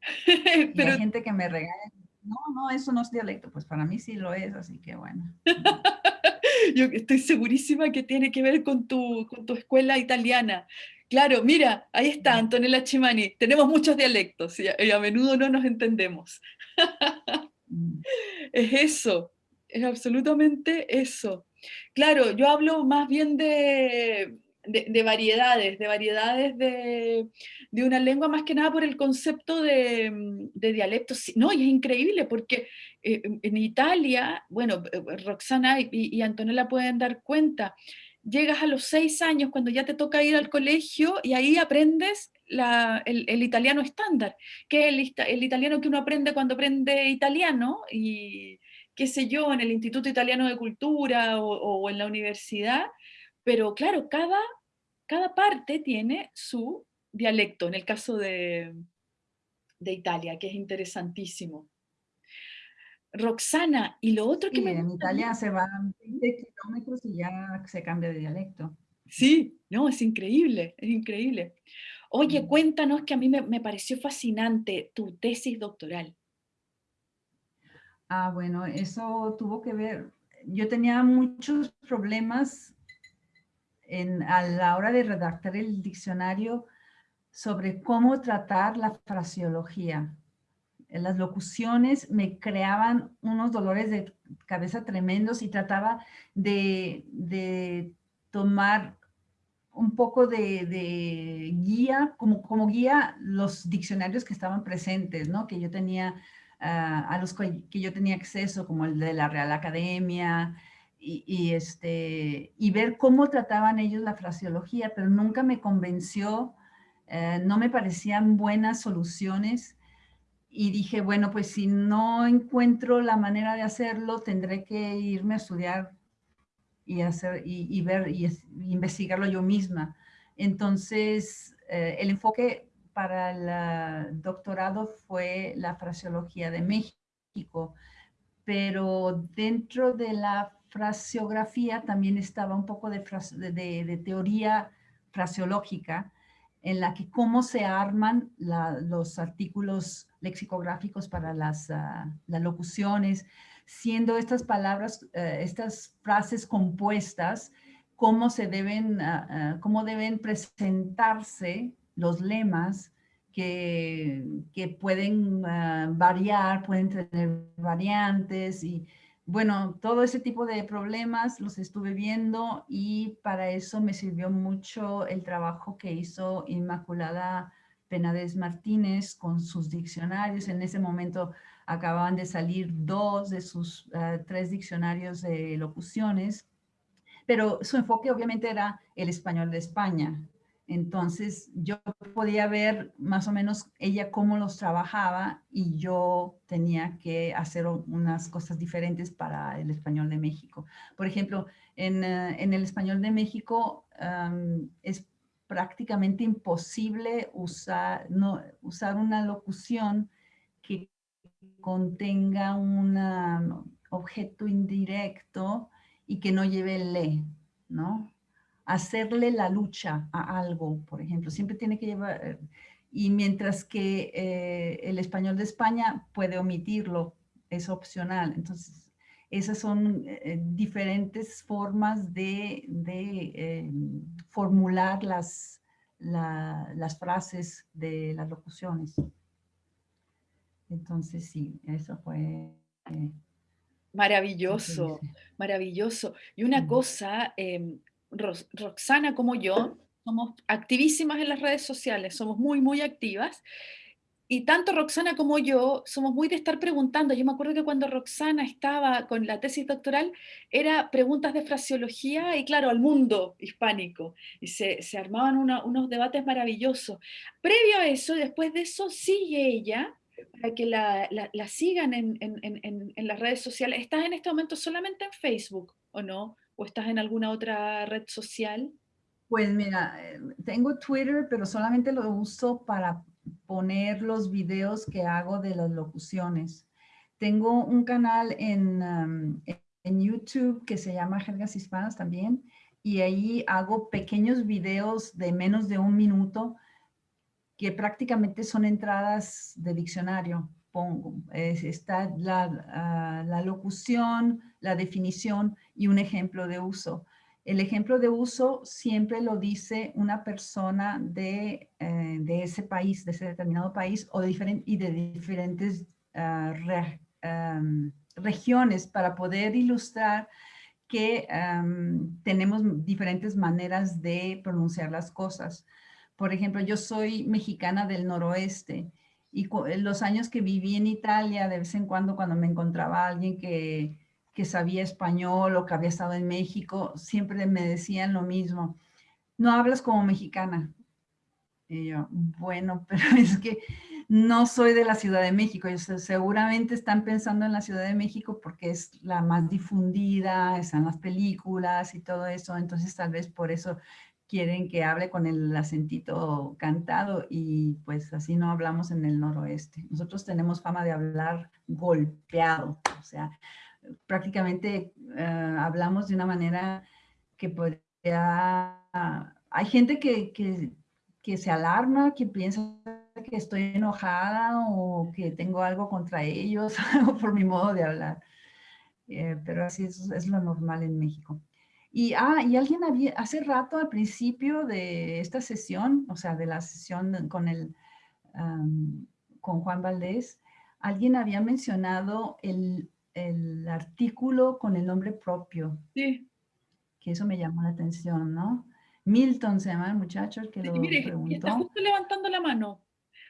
*laughs* Pero, hay gente que me regala no, no, eso no es dialecto. Pues para mí sí lo es, así que bueno. *laughs* Yo estoy segurísima que tiene que ver con tu, con tu escuela italiana. Claro, mira, ahí está Antonella Chimani. Tenemos muchos dialectos y a, menudo no nos entendemos. Mm. *laughs* es eso, es absolutamente eso. Claro, yo hablo más bien de, de, variedades, de variedades de, una lengua, más que nada por el concepto de, dialectos. No, y es increíble porque eh, en Italia, bueno, eh, Roxana y, Antonella pueden dar cuenta, llegas a los seis años cuando ya te toca ir al colegio y ahí aprendes el, italiano estándar, que es el, italiano que uno aprende cuando aprende italiano y qué sé yo, en el Instituto Italiano de Cultura o en la universidad, pero claro, cada, cada parte tiene su dialecto, en el caso de, de Italia, que es interesantísimo. Roxana, y lo otro que me... En Italia se van 20 kilómetros y ya se cambia de dialecto. Sí, no, es increíble, es increíble. Oye, cuéntanos que a mí me, me, pareció fascinante tu tesis doctoral. Ah, bueno, eso tuvo que ver, yo tenía muchos problemas a la hora de redactar el diccionario sobre cómo tratar la fraseología. Las locuciones me creaban unos dolores de cabeza tremendos y trataba de, tomar un poco de, guía, como, como guía los diccionarios que estaban presentes, ¿no? que yo tenía, ah, a los que yo tenía acceso, como el de la Real Academia, y, este, y ver cómo trataban ellos la fraseología, pero nunca me convenció, eh, no me parecían buenas soluciones y dije, bueno, pues si no encuentro la manera de hacerlo, tendré que irme a estudiar y, hacer, y, ver y, investigarlo yo misma. Entonces, eh, el enfoque para el doctorado fue la fraseología de México, pero dentro de la fraseografía también estaba un poco de, teoría fraseológica en la que cómo se arman los artículos lexicográficos para las, ah, locuciones, siendo estas palabras, eh, estas frases compuestas, cómo se deben, ah, ah, cómo deben presentarse los lemas que, que pueden variar, pueden tener variantes y bueno, todo ese tipo de problemas los estuve viendo y para eso me sirvió mucho el trabajo que hizo Inmaculada Penades Martínez con sus diccionarios. En ese momento acababan de salir dos de sus eh, tres diccionarios de locuciones, pero su enfoque obviamente era el español de España. Entonces yo podía ver más o menos ella cómo los trabajaba y yo tenía que hacer unas cosas diferentes para el español de México. Por ejemplo, en, eh, el español de México es prácticamente imposible usar, no, usar una locución que contenga un objeto indirecto y que no lleve el le, ¿no? Hacerle la lucha a algo, por ejemplo. Siempre tiene que llevar, eh, y mientras que eh, el español de España puede omitirlo, es opcional. Entonces, esas son eh, diferentes formas de, formular las, las frases de las locuciones. Entonces, sí, eso fue... maravilloso, maravilloso. Y una cosa, em, Roxana como yo somos activísimas en las redes sociales, somos muy, muy activas. Y tanto Roxana como yo somos muy de estar preguntando. Yo me acuerdo que cuando Roxana estaba con la tesis doctoral, era preguntas de fraseología y claro, al mundo hispánico. Y se, armaban unos debates maravillosos. Previo a eso, después de eso, sigue ella, para que la, sigan en, en, las redes sociales. ¿Estás en este momento solamente en Facebook o no? ¿O estás en alguna otra red social? Pues mira, eh, tengo Twitter, pero solamente lo uso para poner los videos que hago de las locuciones. Tengo un canal en, um, en YouTube que se llama Jergas Hispanas también, y ahí hago pequeños videos de menos de un minuto que prácticamente son entradas de diccionario pongo. está ah, la, locución, la definición y un ejemplo de uso. El ejemplo de uso siempre lo dice una persona de, eh, ese país, de ese determinado país o de y de diferentes ah, regiones para poder ilustrar que tenemos diferentes maneras de pronunciar las cosas. Por ejemplo, yo soy mexicana del noroeste y los años que viví en Italia, de vez en cuando cuando me encontraba alguien que, que sabía español o que había estado en México, siempre me decían lo mismo, no hablas como mexicana. Y yo, bueno, *laughs* pero es que no soy de la Ciudad de México. seguramente están pensando en la Ciudad de México porque es la más difundida, están las películas y todo eso. Entonces tal vez por eso quieren que hable con el acentito cantado y pues así no hablamos en el noroeste. Nosotros tenemos fama de hablar golpeado, o sea, prácticamente eh, hablamos de una manera que podría... Hay gente que, que, se alarma, que piensa que estoy enojada o que tengo algo contra ellos *laughs* por mi modo de hablar. Eh, pero así es, es lo normal en México. Y, ah, y alguien había, hace rato al principio de esta sesión, o sea, de la sesión con, el, con Juan Valdés, alguien había mencionado el, el, artículo con el nombre propio. Sí. Que eso me llamó la atención, ¿no? Milton se llama el muchacho que lo mire, preguntó. Está justo levantando la mano.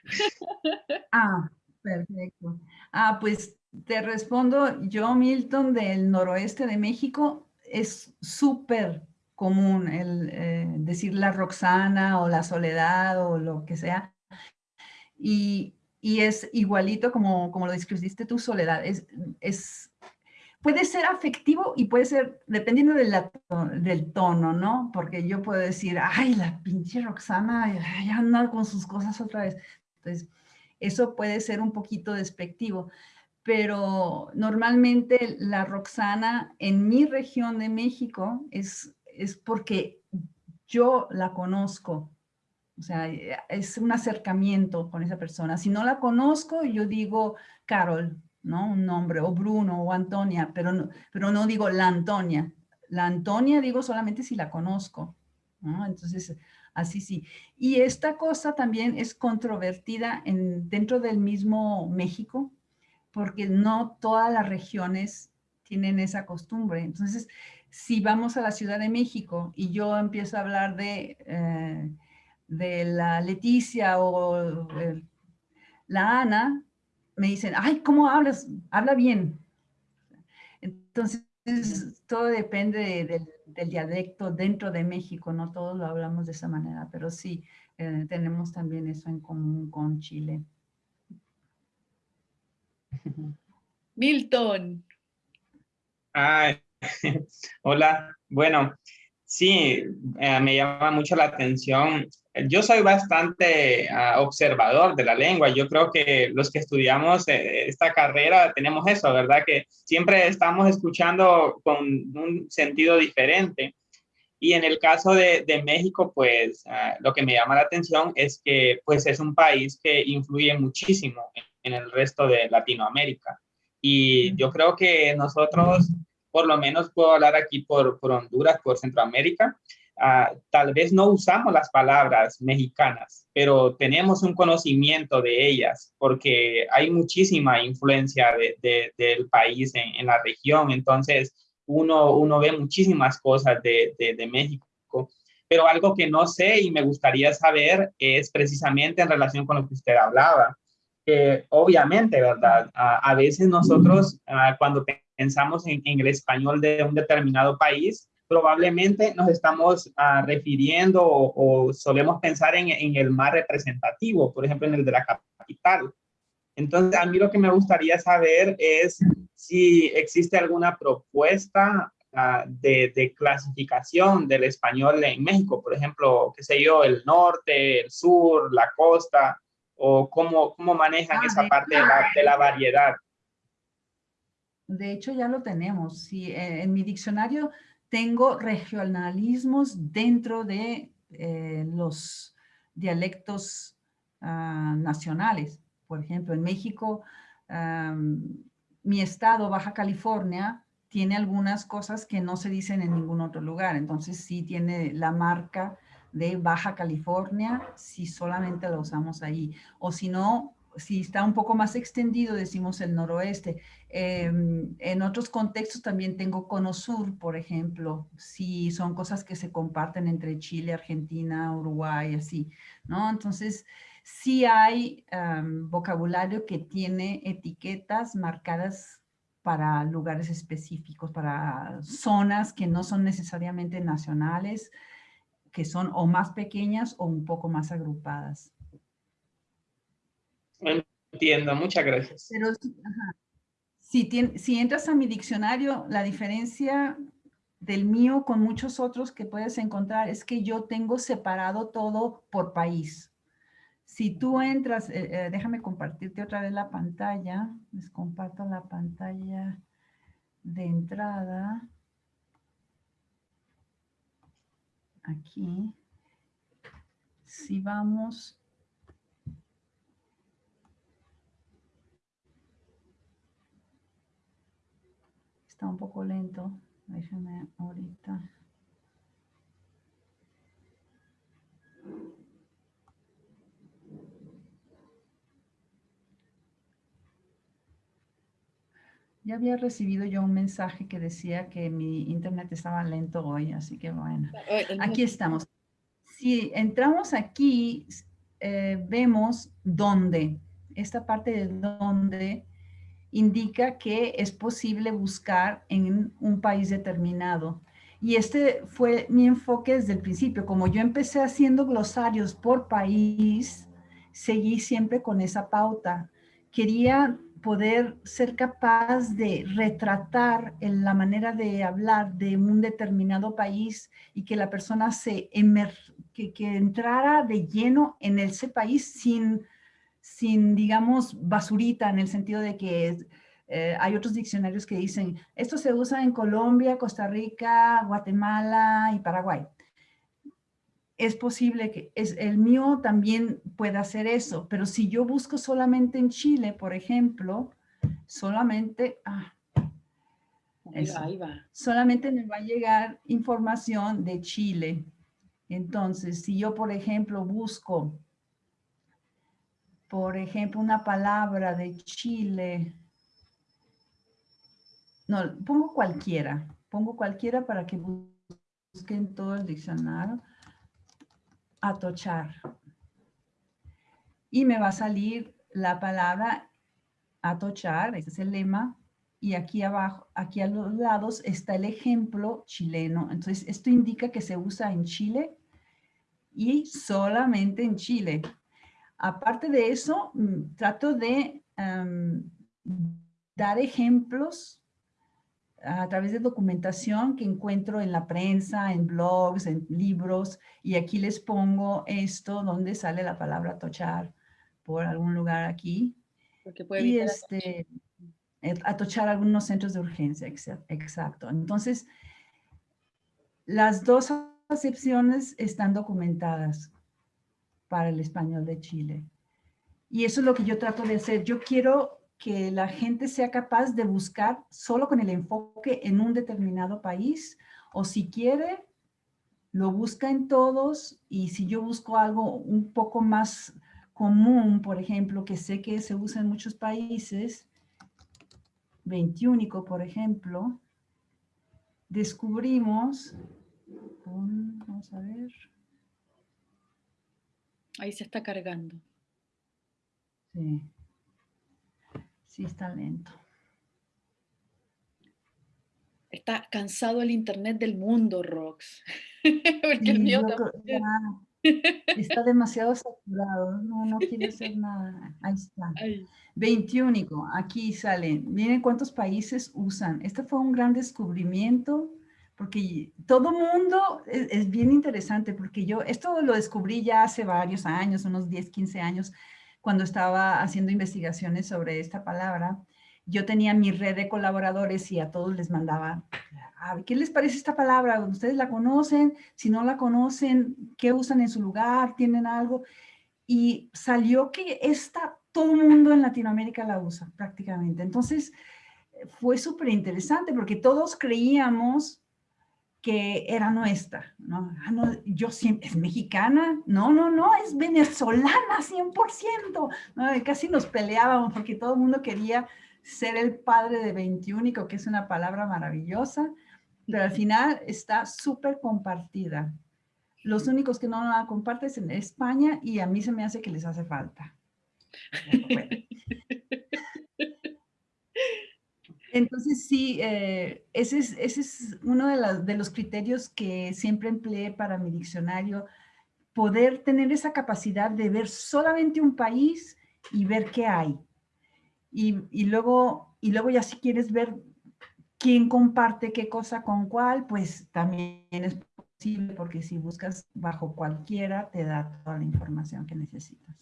*laughs* ah, perfecto. Ah, pues te respondo, yo Milton del noroeste de México, es súper común el eh, decir la Roxana o la Soledad o lo que sea. Y, es igualito como, como lo describiste tu Soledad. Es, es, puede ser afectivo y puede ser, dependiendo del tono, ¿no? Porque yo puedo decir, ay, la pinche Roxana ya anda con sus cosas otra vez. Entonces, eso puede ser un poquito despectivo pero normalmente la Roxana en mi región de México es, es porque yo la conozco. O sea, es un acercamiento con esa persona. Si no la conozco, yo digo Carol, ¿no? Un nombre, o Bruno, o Antonia, pero no, pero no digo la Antonia. La Antonia digo solamente si la conozco, ¿no? Entonces, así sí. Y esta cosa también es controvertida en, dentro del mismo México, porque no todas las regiones tienen esa costumbre. Entonces, si vamos a la Ciudad de México y yo empiezo a hablar de, eh, de la Leticia o la Ana, me dicen, ay, ¿cómo hablas? Habla bien. Entonces, todo depende del dialecto dentro de México, no todos lo hablamos de esa manera, pero sí, eh, tenemos también eso en común con Chile. *laughs* Milton. *laughs* hola. Bueno, sí, eh, me llama mucho la atención. Yo soy bastante ah, observador de la lengua. Yo creo que los que estudiamos eh, esta carrera tenemos eso, ¿verdad? Que siempre estamos escuchando con un sentido diferente. Y en el caso de, México, pues ah, lo que me llama la atención es que pues es un país que influye muchísimo en el resto de Latinoamérica. Y yo creo que nosotros, por lo menos puedo hablar aquí por, por Honduras, por Centroamérica, ah, tal vez no usamos las palabras mexicanas, pero tenemos un conocimiento de ellas porque hay muchísima influencia de, del país en, la región. Entonces, uno, uno ve muchísimas cosas de, de México pero algo que no sé y me gustaría saber es precisamente en relación con lo que usted hablaba, obviamente, ¿verdad? A, veces nosotros cuando pensamos en, el español de un determinado país, probablemente nos estamos refiriendo o, solemos pensar en, en, el más representativo, por ejemplo, en el de la capital. Entonces, a mí lo que me gustaría saber es si existe alguna propuesta de, de, clasificación del español en México, por ejemplo, qué sé yo, el norte, el sur, la costa, o cómo, cómo manejan ah, esa parte de la, variedad? De hecho, ya lo tenemos. Sí, eh, en mi diccionario tengo regionalismos dentro de eh, los dialectos ah, nacionales. Por ejemplo, en México, mi estado, Baja California, tiene algunas cosas que no se dicen en ningún otro lugar. Entonces sí tiene la marca de Baja California si solamente lo usamos ahí. O si no, si está un poco más extendido, decimos el noroeste. Em, en otros contextos también tengo Cono Sur, por ejemplo, si son cosas que se comparten entre Chile, Argentina, Uruguay, así, ¿no? Entonces, sí hay em, vocabulario que tiene etiquetas marcadas para lugares específicos, para zonas que no son necesariamente nacionales, que son o más pequeñas o un poco más agrupadas. Entiendo, muchas gracias. Pero Si, si entras a mi diccionario, la diferencia del mío con muchos otros que puedes encontrar es que yo tengo separado todo por país. Si tú entras, eh, eh, déjame compartirte otra vez la pantalla, les comparto la pantalla de entrada. aquí, si vamos está un poco lento, déjenme ahorita. Ya había recibido yo un mensaje que decía que mi internet estaba lento hoy, así que bueno, aquí estamos. Si entramos aquí, eh, vemos dónde, esta parte de dónde indica que es posible buscar en un país determinado. Y este fue mi enfoque desde el principio. Como yo empecé haciendo glosarios por país, seguí siempre con esa pauta. Quería poder ser capaz de retratar en la manera de hablar de un determinado país y que la persona se que, que, entrara de lleno en ese país sin, sin, digamos, basurita en el sentido de que eh, hay otros diccionarios que dicen, esto se usa en Colombia, Costa Rica, Guatemala y Paraguay. Es posible que es, el mío también pueda hacer eso, pero si yo busco solamente en Chile, por ejemplo, solamente, ah, solamente me va a llegar información de Chile. Entonces, si yo, por ejemplo, busco, por ejemplo, una palabra de Chile, no, pongo cualquiera. Pongo cualquiera para que busquen todo el diccionario. Atochar. Y me va a salir la palabra atochar, ese es el lema, y aquí abajo, aquí a los lados está el ejemplo chileno. Entonces, esto indica que se usa en Chile y solamente en Chile. Aparte de eso, mm, trato de dar ejemplos a través de documentación que encuentro en la prensa, en blogs, en libros, y aquí les pongo esto donde sale la palabra tochar por algún lugar aquí. Porque puede y este, eh, atochar algunos centros de urgencia, exacto. Entonces, las dos acepciones están documentadas para el español de Chile. Y eso es lo que yo trato de hacer. Yo quiero que la gente sea capaz de buscar solo con el enfoque en un determinado país o si quiere, lo busca en todos y si yo busco algo un poco más común, por ejemplo, que sé que se usa en muchos países, 21, por ejemplo, descubrimos, vamos a ver. Ahí se está cargando. Sí. Sí, está lento. Está cansado el internet del mundo, Rox. *laughs* Porque el mío está demasiado saturado. No, no quiere hacer nada. Ahí está. *laughs* 21. Aquí salen. Miren cuántos países usan. Este fue un gran descubrimiento porque todo mundo es, es, bien interesante porque yo esto lo descubrí ya hace varios años, unos 10, 15 años, cuando estaba haciendo investigaciones sobre esta palabra, yo tenía mi red de colaboradores y a todos les mandaba, ¿qué les parece esta palabra? ¿Ustedes la conocen? Si no la conocen, ¿qué usan en su lugar? ¿Tienen algo? Y salió que esta, todo mundo en Latinoamérica la usa prácticamente. Entonces, fue súper interesante porque todos creíamos que era nuestra, ¿no? Ah, no yo siempre, ¿es mexicana? No, no, no, es venezolana 100%. ¿no? Casi nos peleábamos porque todo el mundo quería ser el padre de 21, que es una palabra maravillosa, pero al final está súper compartida. Los únicos que no la comparten es en España y a mí se me hace que les hace falta. *laughs* Entonces sí, eh, ese, es, uno de, de, los criterios que siempre empleé para mi diccionario, poder tener esa capacidad de ver solamente un país y ver qué hay. Y, y, luego, y luego ya si quieres ver quién comparte qué cosa con cuál, pues también es posible porque si buscas bajo cualquiera te da toda la información que necesitas.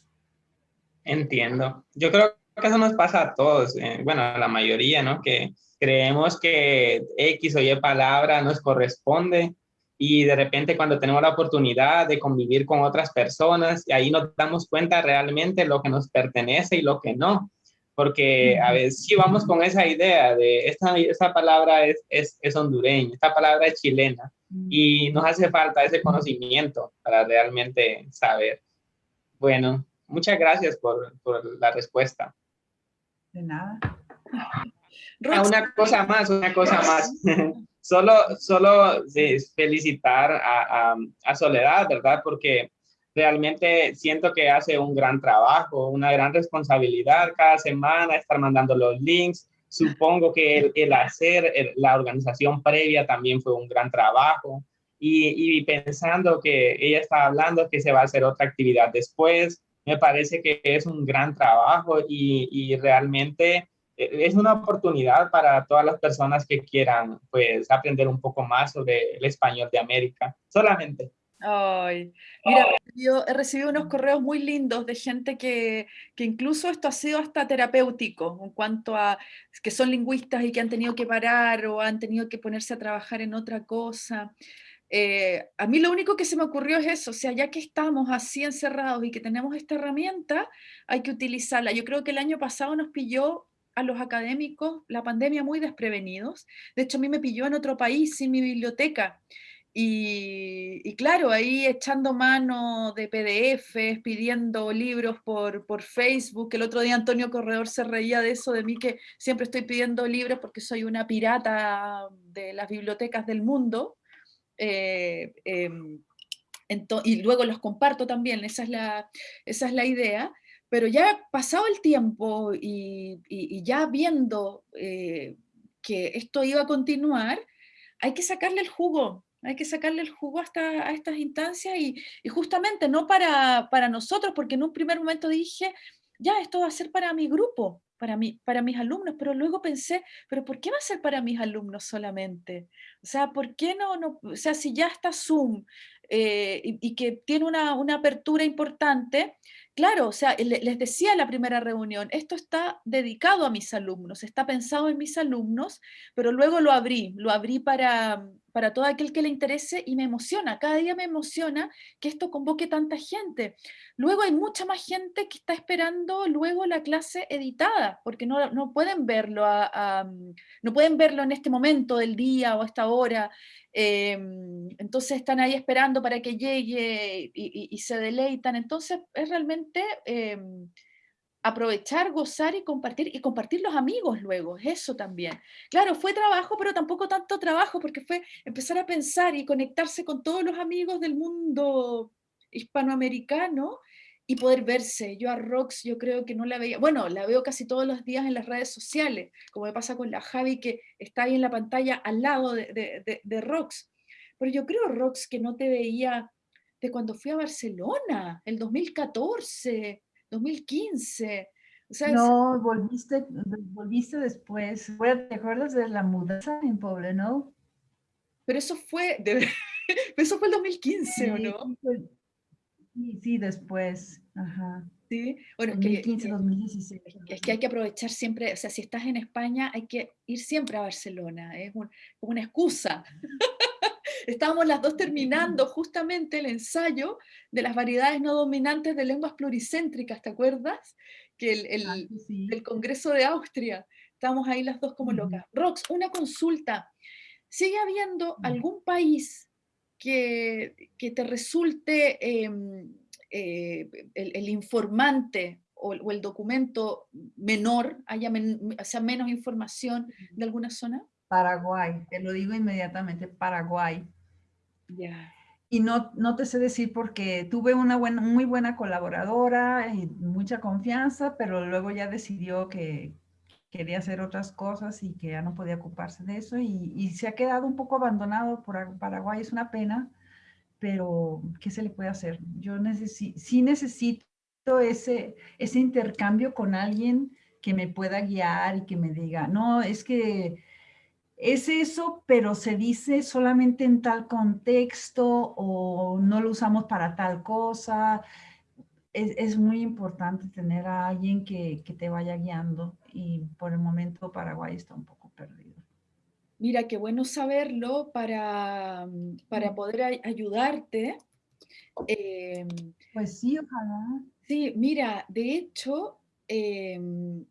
Entiendo. Yo creo que eso nos pasa a todos, eh, bueno, a la mayoría, ¿no? Que creemos que X o Y palabra nos corresponde y de repente cuando tenemos la oportunidad de convivir con otras personas, y ahí nos damos cuenta realmente lo que nos pertenece y lo que no. Porque a veces sí vamos con esa idea de esta, esta palabra es, es, es hondureña, esta palabra es chilena, y nos hace falta ese conocimiento para realmente saber. Bueno, muchas gracias por, por la respuesta. De nada. *laughs* Ah, una cosa más, una cosa más. solo solo felicitar a, a, Soledad, ¿verdad? Porque realmente siento que hace un gran trabajo, una gran responsabilidad cada semana, estar mandando los links. Supongo que el, hacer la organización previa también fue un gran trabajo. Y, y, pensando que ella está hablando que se va a hacer otra actividad después, me parece que es un gran trabajo y, y realmente eh, es una oportunidad para todas las personas que quieran pues aprender un poco más sobre el español de América, solamente. Ay, mira, yo he recibido unos correos muy lindos de gente que, que, incluso esto ha sido hasta terapéutico en cuanto a que son lingüistas y que han tenido que parar o han tenido que ponerse a trabajar en otra cosa. Eh, a mí lo único que se me ocurrió es eso, o sea, ya que estamos así encerrados y que tenemos esta herramienta, hay que utilizarla. Yo creo que el año pasado nos pilló a los académicos la pandemia muy desprevenidos. De hecho, a mí me pilló en otro país sin mi biblioteca. Y, claro, ahí echando mano de PDFs, pidiendo libros por, por, Facebook. El otro día Antonio Corredor se reía de eso, de mí que siempre estoy pidiendo libros porque soy una pirata de las bibliotecas del mundo. Eh, em, y luego los comparto también, esa es la, esa es la idea. Pero ya pasado el tiempo y, ya viendo eh, que esto iba a continuar, hay que sacarle el jugo, hay que sacarle el jugo hasta a estas instancias y, justamente no para, para, nosotros, porque en un primer momento dije, ya, esto va a ser para mi grupo, para, mi, para mis alumnos, pero luego pensé, pero ¿por qué va a ser para mis alumnos solamente? O sea, ¿por qué no? no o sea, si ya está Zoom eh, y, que tiene una, una apertura importante, Claro, o sea, les decía en la primera reunión, esto está dedicado a mis alumnos, está pensado en mis alumnos, pero luego lo abrí, lo abrí para, para todo aquel que le interese y me emociona, cada día me emociona que esto convoque tanta gente. Luego hay mucha más gente que está esperando luego la clase editada, porque no, no pueden verlo no pueden verlo en este momento del día o a esta hora, Em, entonces están ahí esperando para que llegue y, se deleitan. Entonces es realmente em, aprovechar, gozar y compartir, y compartir los amigos luego, eso también. Claro, fue trabajo, pero tampoco tanto trabajo, porque fue empezar a pensar y conectarse con todos los amigos del mundo hispanoamericano y poder verse. Yo a Rox yo creo que no la veía, bueno, la veo casi todos los días en las redes sociales, como me pasa con la Javi que está ahí en la pantalla al lado de, de, Rox. Pero yo creo, Rox, que no te veía de cuando fui a Barcelona, el 2014, 2015. O sea, no, volviste, volviste después. ¿Te acuerdas de la mudanza en no Pero eso fue, *laughs* eso fue el 2015, ¿o no? Sí, sí, después. Ajá. Sí, bueno, 2015, 2016. Es que hay que aprovechar siempre, o sea, si estás en España, hay que ir siempre a Barcelona, es como una excusa. Estábamos las dos terminando justamente el ensayo de las variedades no dominantes de lenguas pluricéntricas, ¿te acuerdas? Que el, el, ah, Congreso de Austria, estábamos ahí las dos como locas. Rox, una consulta. ¿Sigue habiendo algún país que, te resulte em, eh, el, informante o, el documento menor, haya sea menos información de alguna zona? Paraguay, te lo digo inmediatamente, Paraguay. Y no, no te sé decir porque tuve una buena, muy buena colaboradora y mucha confianza, pero luego ya decidió que, quería hacer otras cosas y que ya no podía ocuparse de eso y, se ha quedado un poco abandonado por Paraguay, es una pena, pero ¿qué se le puede hacer? Yo necesito, sí necesito ese, ese intercambio con alguien que me pueda guiar y que me diga, no, es que es eso, pero se dice solamente en tal contexto o no lo usamos para tal cosa es, muy importante tener a alguien que, te vaya guiando y por el momento Paraguay está un poco perdido. Mira, qué bueno saberlo para, para poder ayudarte. Em, pues sí, ojalá. Sí, mira, de hecho, em,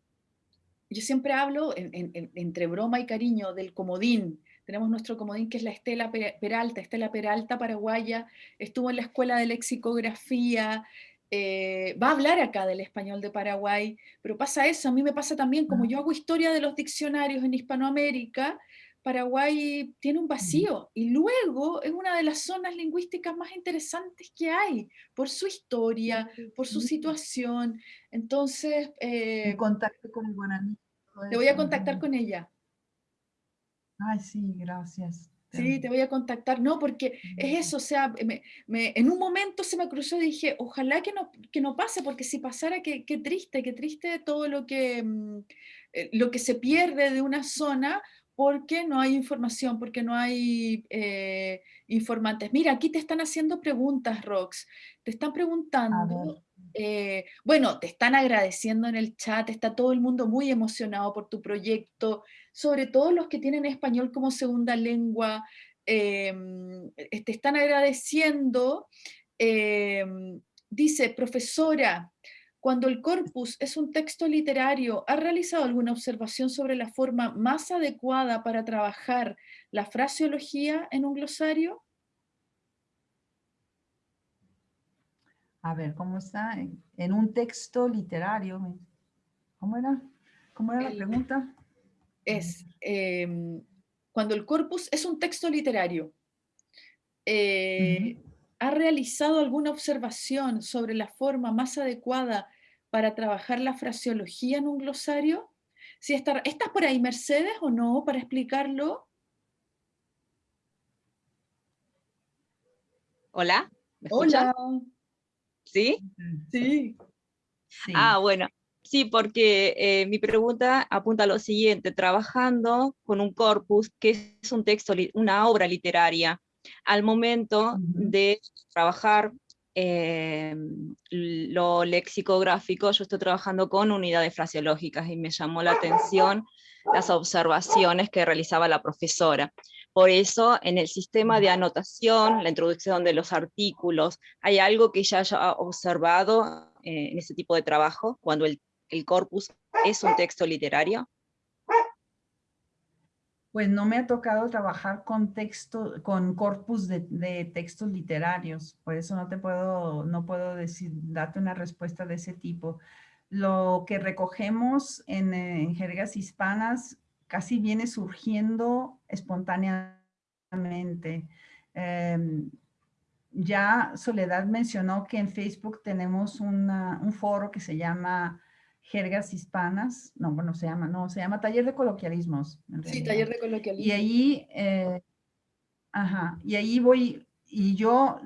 yo siempre hablo entre broma y cariño del comodín. Tenemos nuestro comodín que es la Estela Peralta, Estela Peralta paraguaya, estuvo en la escuela de lexicografía, eh, va a hablar acá del español de Paraguay, pero pasa eso, a mí me pasa también, como yo hago historia de los diccionarios en Hispanoamérica, Paraguay tiene un vacío y luego es una de las zonas lingüísticas más interesantes que hay por su historia, por su situación. Entonces... Eh, contacto con el guaraní. Te voy a contactar con ella. Ay, sí, gracias. Sí, te voy a contactar. No, porque es eso, o sea, en un momento se me cruzó y dije, ojalá que no, que no pase, porque si pasara, qué, qué triste, qué triste todo lo que, mm, eh, lo que se pierde de una zona porque no hay información, porque no hay eh, informantes. Mira, aquí te están haciendo preguntas, Rox. Te están preguntando, eh, bueno, te están agradeciendo en el chat, está todo el mundo muy emocionado por tu proyecto, sobre todo los que tienen español como segunda lengua, em, te están agradeciendo. Dice, profesora, cuando el corpus es un texto literario, ¿ha realizado alguna observación sobre la forma más adecuada para trabajar la fraseología en un glosario? A ver, ¿cómo está? En un texto literario. ¿Cómo era? ¿Cómo era la pregunta? Es, em, cuando el corpus es un texto literario, eh, ¿Ha realizado alguna observación sobre la forma más adecuada para trabajar la fraseología en un glosario? Si está, ¿Estás por ahí, Mercedes, o no, para explicarlo? Hola, ¿me Hola. ¿Sí? ¿Sí? Ah, bueno. Sí, porque eh, mi pregunta apunta a lo siguiente, trabajando con un corpus que es un texto, una obra literaria, al momento de trabajar eh, lo lexicográfico, yo estoy trabajando con unidades fraseológicas y me llamó la atención las observaciones que realizaba la profesora. Por eso, en el sistema de anotación, la introducción de los artículos, ¿hay algo que ya haya observado eh, en ese tipo de trabajo, cuando el corpus es un texto literario? Pues no me ha tocado trabajar con texto, con corpus de, textos literarios, por eso no te puedo, no puedo decir, darte una respuesta de ese tipo. Lo que recogemos en, jergas hispanas casi viene surgiendo espontáneamente. Em, ya Soledad mencionó que en Facebook tenemos un foro que se llama jergas hispanas, no, bueno, se llama, no, se llama taller de coloquialismos. sí, taller de coloquialismos. Y ahí, eh, ajá, y ahí voy, y yo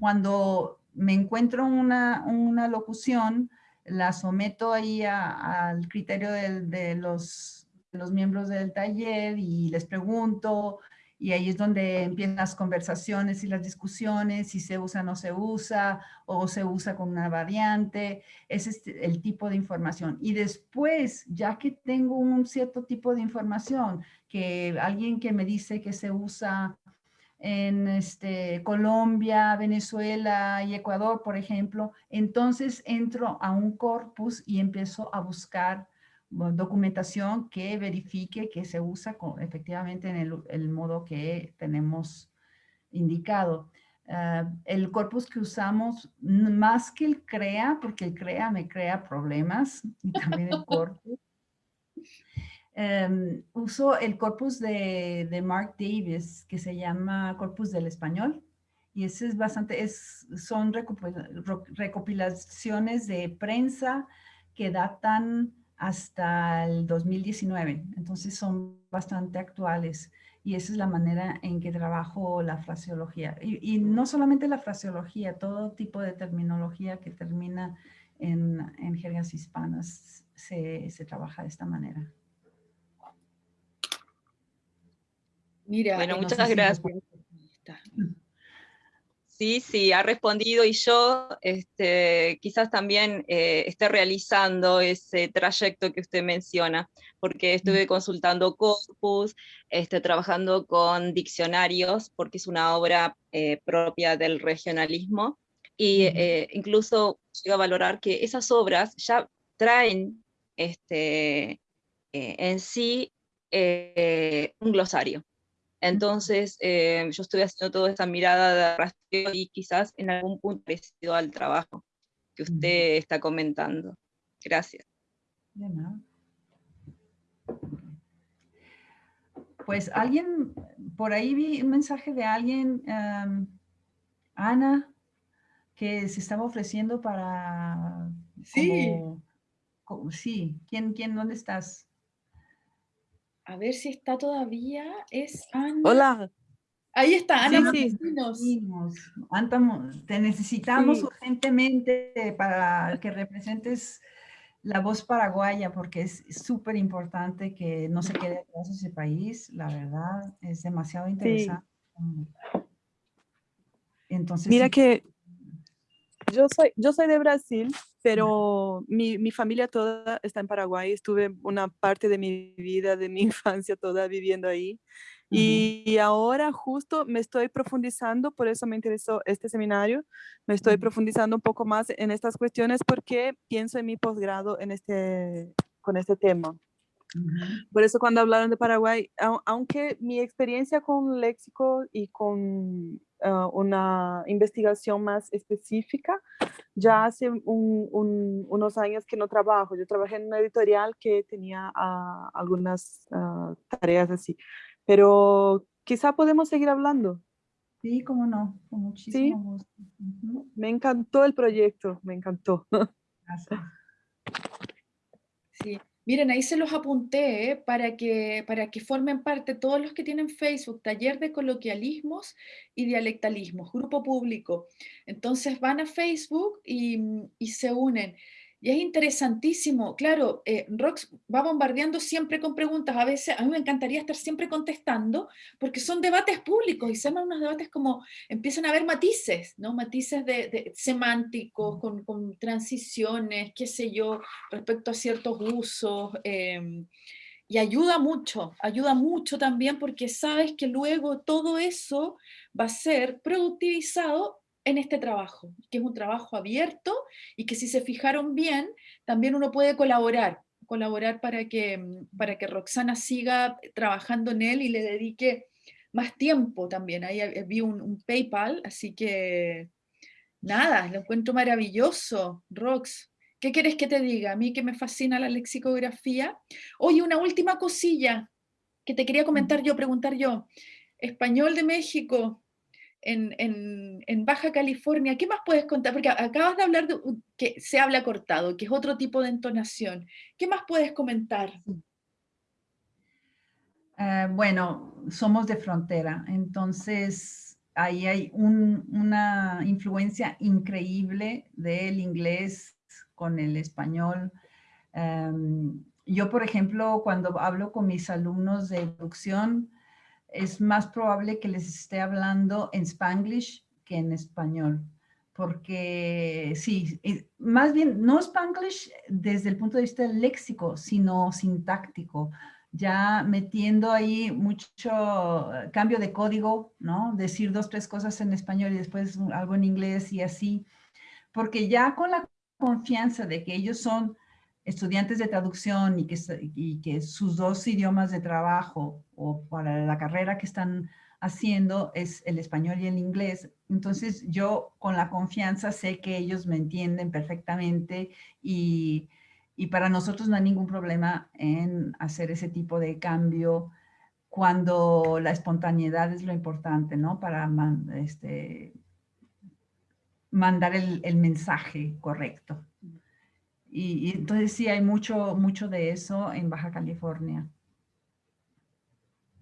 cuando me encuentro una, una locución, la someto ahí al criterio de, los, de los miembros del taller y les pregunto, y ahí es donde empiezan las conversaciones y las discusiones, si se usa o no se usa, o se usa con una variante, ese es el tipo de información. Y después, ya que tengo un cierto tipo de información, que alguien que me dice que se usa en este, Colombia, Venezuela y Ecuador, por ejemplo, entonces entro a un corpus y empiezo a buscar documentación que verifique que se usa efectivamente en el, modo que tenemos indicado. Ah, el corpus que usamos, más que el CREA, porque el CREA me crea problemas, *laughs* y también el corpus, em, uso el corpus de, de, Mark Davis, que se llama Corpus del Español, y ese es bastante, es, son recopilaciones de prensa que datan hasta el 2019. Entonces son bastante actuales y esa es la manera en que trabajo la fraseología. Y, no solamente la fraseología, todo tipo de terminología que termina en, en jergas hispanas se, se, trabaja de esta manera. Mira, bueno, muchas gracias. Sí, sí, ha respondido y yo este, quizás también eh, esté realizando ese trayecto que usted menciona, porque estuve consultando corpus, este, trabajando con diccionarios, porque es una obra eh, propia del regionalismo, y eh, incluso llego a valorar que esas obras ya traen este, en sí un glosario. Entonces, eh, yo estoy haciendo toda esta mirada de rastreo y quizás en algún punto parecido al trabajo que usted está comentando. Gracias. pues alguien, por ahí vi un mensaje de alguien, Ana, que se estaba ofreciendo para... Sí. sí, ¿Quién, quién, dónde estás? A ver si está todavía, es Ana. Hola. Ahí está, Ana sí, sí. Te necesitamos urgentemente para que representes la voz paraguaya, porque es súper importante que no se quede atrás ese país, la verdad, es demasiado interesante. Entonces, Mira que yo soy, yo soy de Brasil, pero mi, mi, familia toda está en Paraguay. Estuve una parte de mi vida, de mi *laughs* infancia toda viviendo ahí. Y ahora justo me estoy profundizando, por eso me interesó este seminario, me estoy profundizando un poco más en estas cuestiones porque pienso en mi posgrado en este, con este tema. Por eso cuando hablaron de Paraguay, aunque mi experiencia con léxico y con ah, una investigación más específica, ya hace unos años que no trabajo. Yo trabajé en una editorial que tenía ah, algunas ah, tareas así pero quizá podemos seguir hablando. Sí, cómo no, con muchísimo gusto. Me encantó el proyecto, me encantó. *laughs* Gracias. Miren, ahí se los apunté ¿eh? para, que, para que formen parte todos los que tienen Facebook, taller de coloquialismos y dialectalismos, grupo público. Entonces van a Facebook y, y se unen. Y es interesantísimo, claro, eh, Rox va bombardeando siempre con preguntas, a veces a mí me encantaría estar siempre contestando, porque son debates públicos y se llaman unos debates como, empiezan a haber matices, ¿no? Matices de, semánticos, con, con, transiciones, qué sé yo, respecto a ciertos usos, em, y ayuda mucho, ayuda mucho también porque sabes que luego todo eso va a ser productivizado en este trabajo, que es un trabajo abierto y que si se fijaron bien, también uno puede colaborar, colaborar para que, para que Roxana siga trabajando en él y le dedique más tiempo también. Ahí vi un, PayPal, así que nada, lo encuentro maravilloso, Rox. ¿Qué quieres que te diga? A mí que me fascina la lexicografía. Oye, una última cosilla que te quería comentar yo, preguntar yo. Español de México, en, Baja California, ¿qué más puedes contar? Porque acabas de hablar de que se habla cortado, que es otro tipo de entonación. ¿Qué más puedes comentar? Eh, bueno, somos de frontera, entonces ahí hay una influencia increíble del inglés con el español. Em, yo, por ejemplo, cuando hablo con mis alumnos de producción, es más probable que les esté hablando en spanglish que en español. Porque sí, más bien no spanglish desde el punto de vista léxico, sino sintáctico, ya metiendo ahí mucho eh, cambio de código, ¿no? Decir dos, tres cosas en español y después algo en inglés y así. Porque ya con la confianza de que ellos son estudiantes de traducción y que, sus dos idiomas de trabajo o para la carrera que están haciendo es el español y el inglés. Entonces yo con la confianza sé que ellos me entienden perfectamente y, para nosotros no hay ningún problema en hacer ese tipo de cambio cuando la espontaneidad es lo importante, ¿no? Para este, mandar el mensaje correcto. Y, entonces sí hay mucho, mucho de eso en Baja California.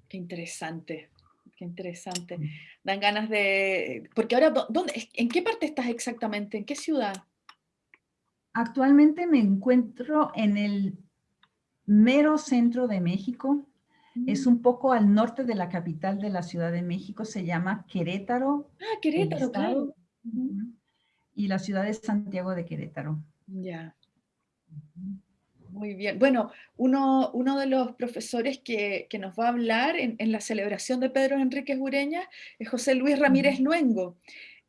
Qué interesante, qué interesante. Dan ganas de... Porque ahora, ¿dónde, ¿en qué parte estás exactamente? ¿En qué ciudad? Actualmente me encuentro en el mero centro de México. Es mm. un poco al norte de la capital de la Ciudad de México. Se llama Querétaro. Ah, Querétaro, claro. Y la ciudad de Santiago de Querétaro. Ya. Muy bien. Bueno, uno, uno de los profesores que, que, nos va a hablar en, en, la celebración de Pedro Enrique Ureña es José Luis Ramírez Luengo.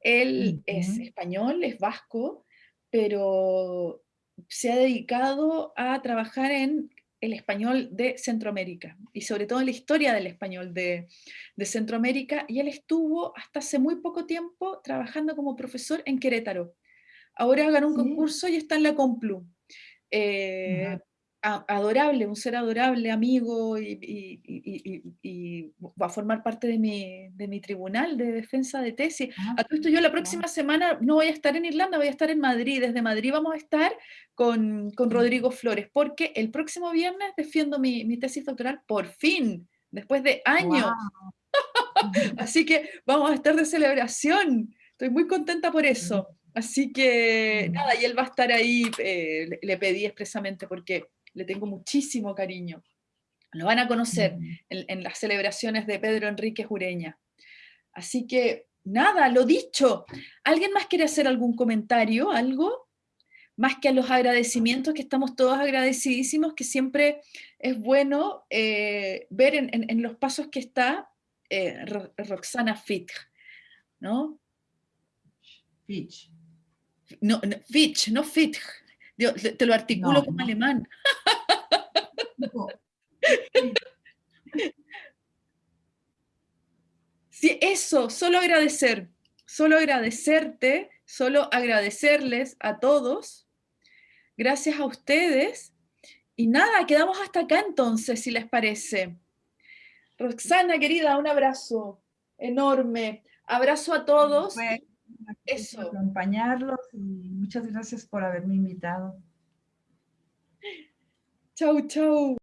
Él es español, es vasco, pero se ha dedicado a trabajar en el español de Centroamérica y sobre todo en la historia del español de, de Centroamérica y él estuvo hasta hace muy poco tiempo trabajando como profesor en Querétaro. Ahora ganó un concurso y está en la Complu. Eh, adorable, un ser adorable, amigo, y, va a formar parte de mi, de mi, tribunal de defensa de tesis. Ah, a todo esto yo la próxima semana no voy a estar en Irlanda, voy a estar en Madrid. Desde Madrid vamos a estar con, con Rodrigo Flores, porque el próximo viernes defiendo mi, mi tesis doctoral por fin, después de años. *laughs* Así que vamos a estar de celebración. Estoy muy contenta por eso. Así que nada, y él va a estar ahí, eh, le pedí expresamente porque le tengo muchísimo cariño. Lo van a conocer en, las celebraciones de Pedro Enrique Jureña. Así que, nada, lo dicho. ¿Alguien más quiere hacer algún comentario, algo? Más que a los agradecimientos, que estamos todos agradecidísimos, que siempre es bueno eh, ver en, los pasos que está eh, Roxana Fitch, ¿no? Fitch. No, Fitch, no Fitch. te lo articulo como alemán. *laughs* Sí, eso, solo agradecer, solo agradecerte, solo agradecerles a todos, gracias a ustedes, y nada, quedamos hasta acá entonces, si les parece. Roxana, querida, un abrazo enorme, abrazo a todos. Eso. Acompañarlos y muchas gracias por haberme invitado. Chau, chau.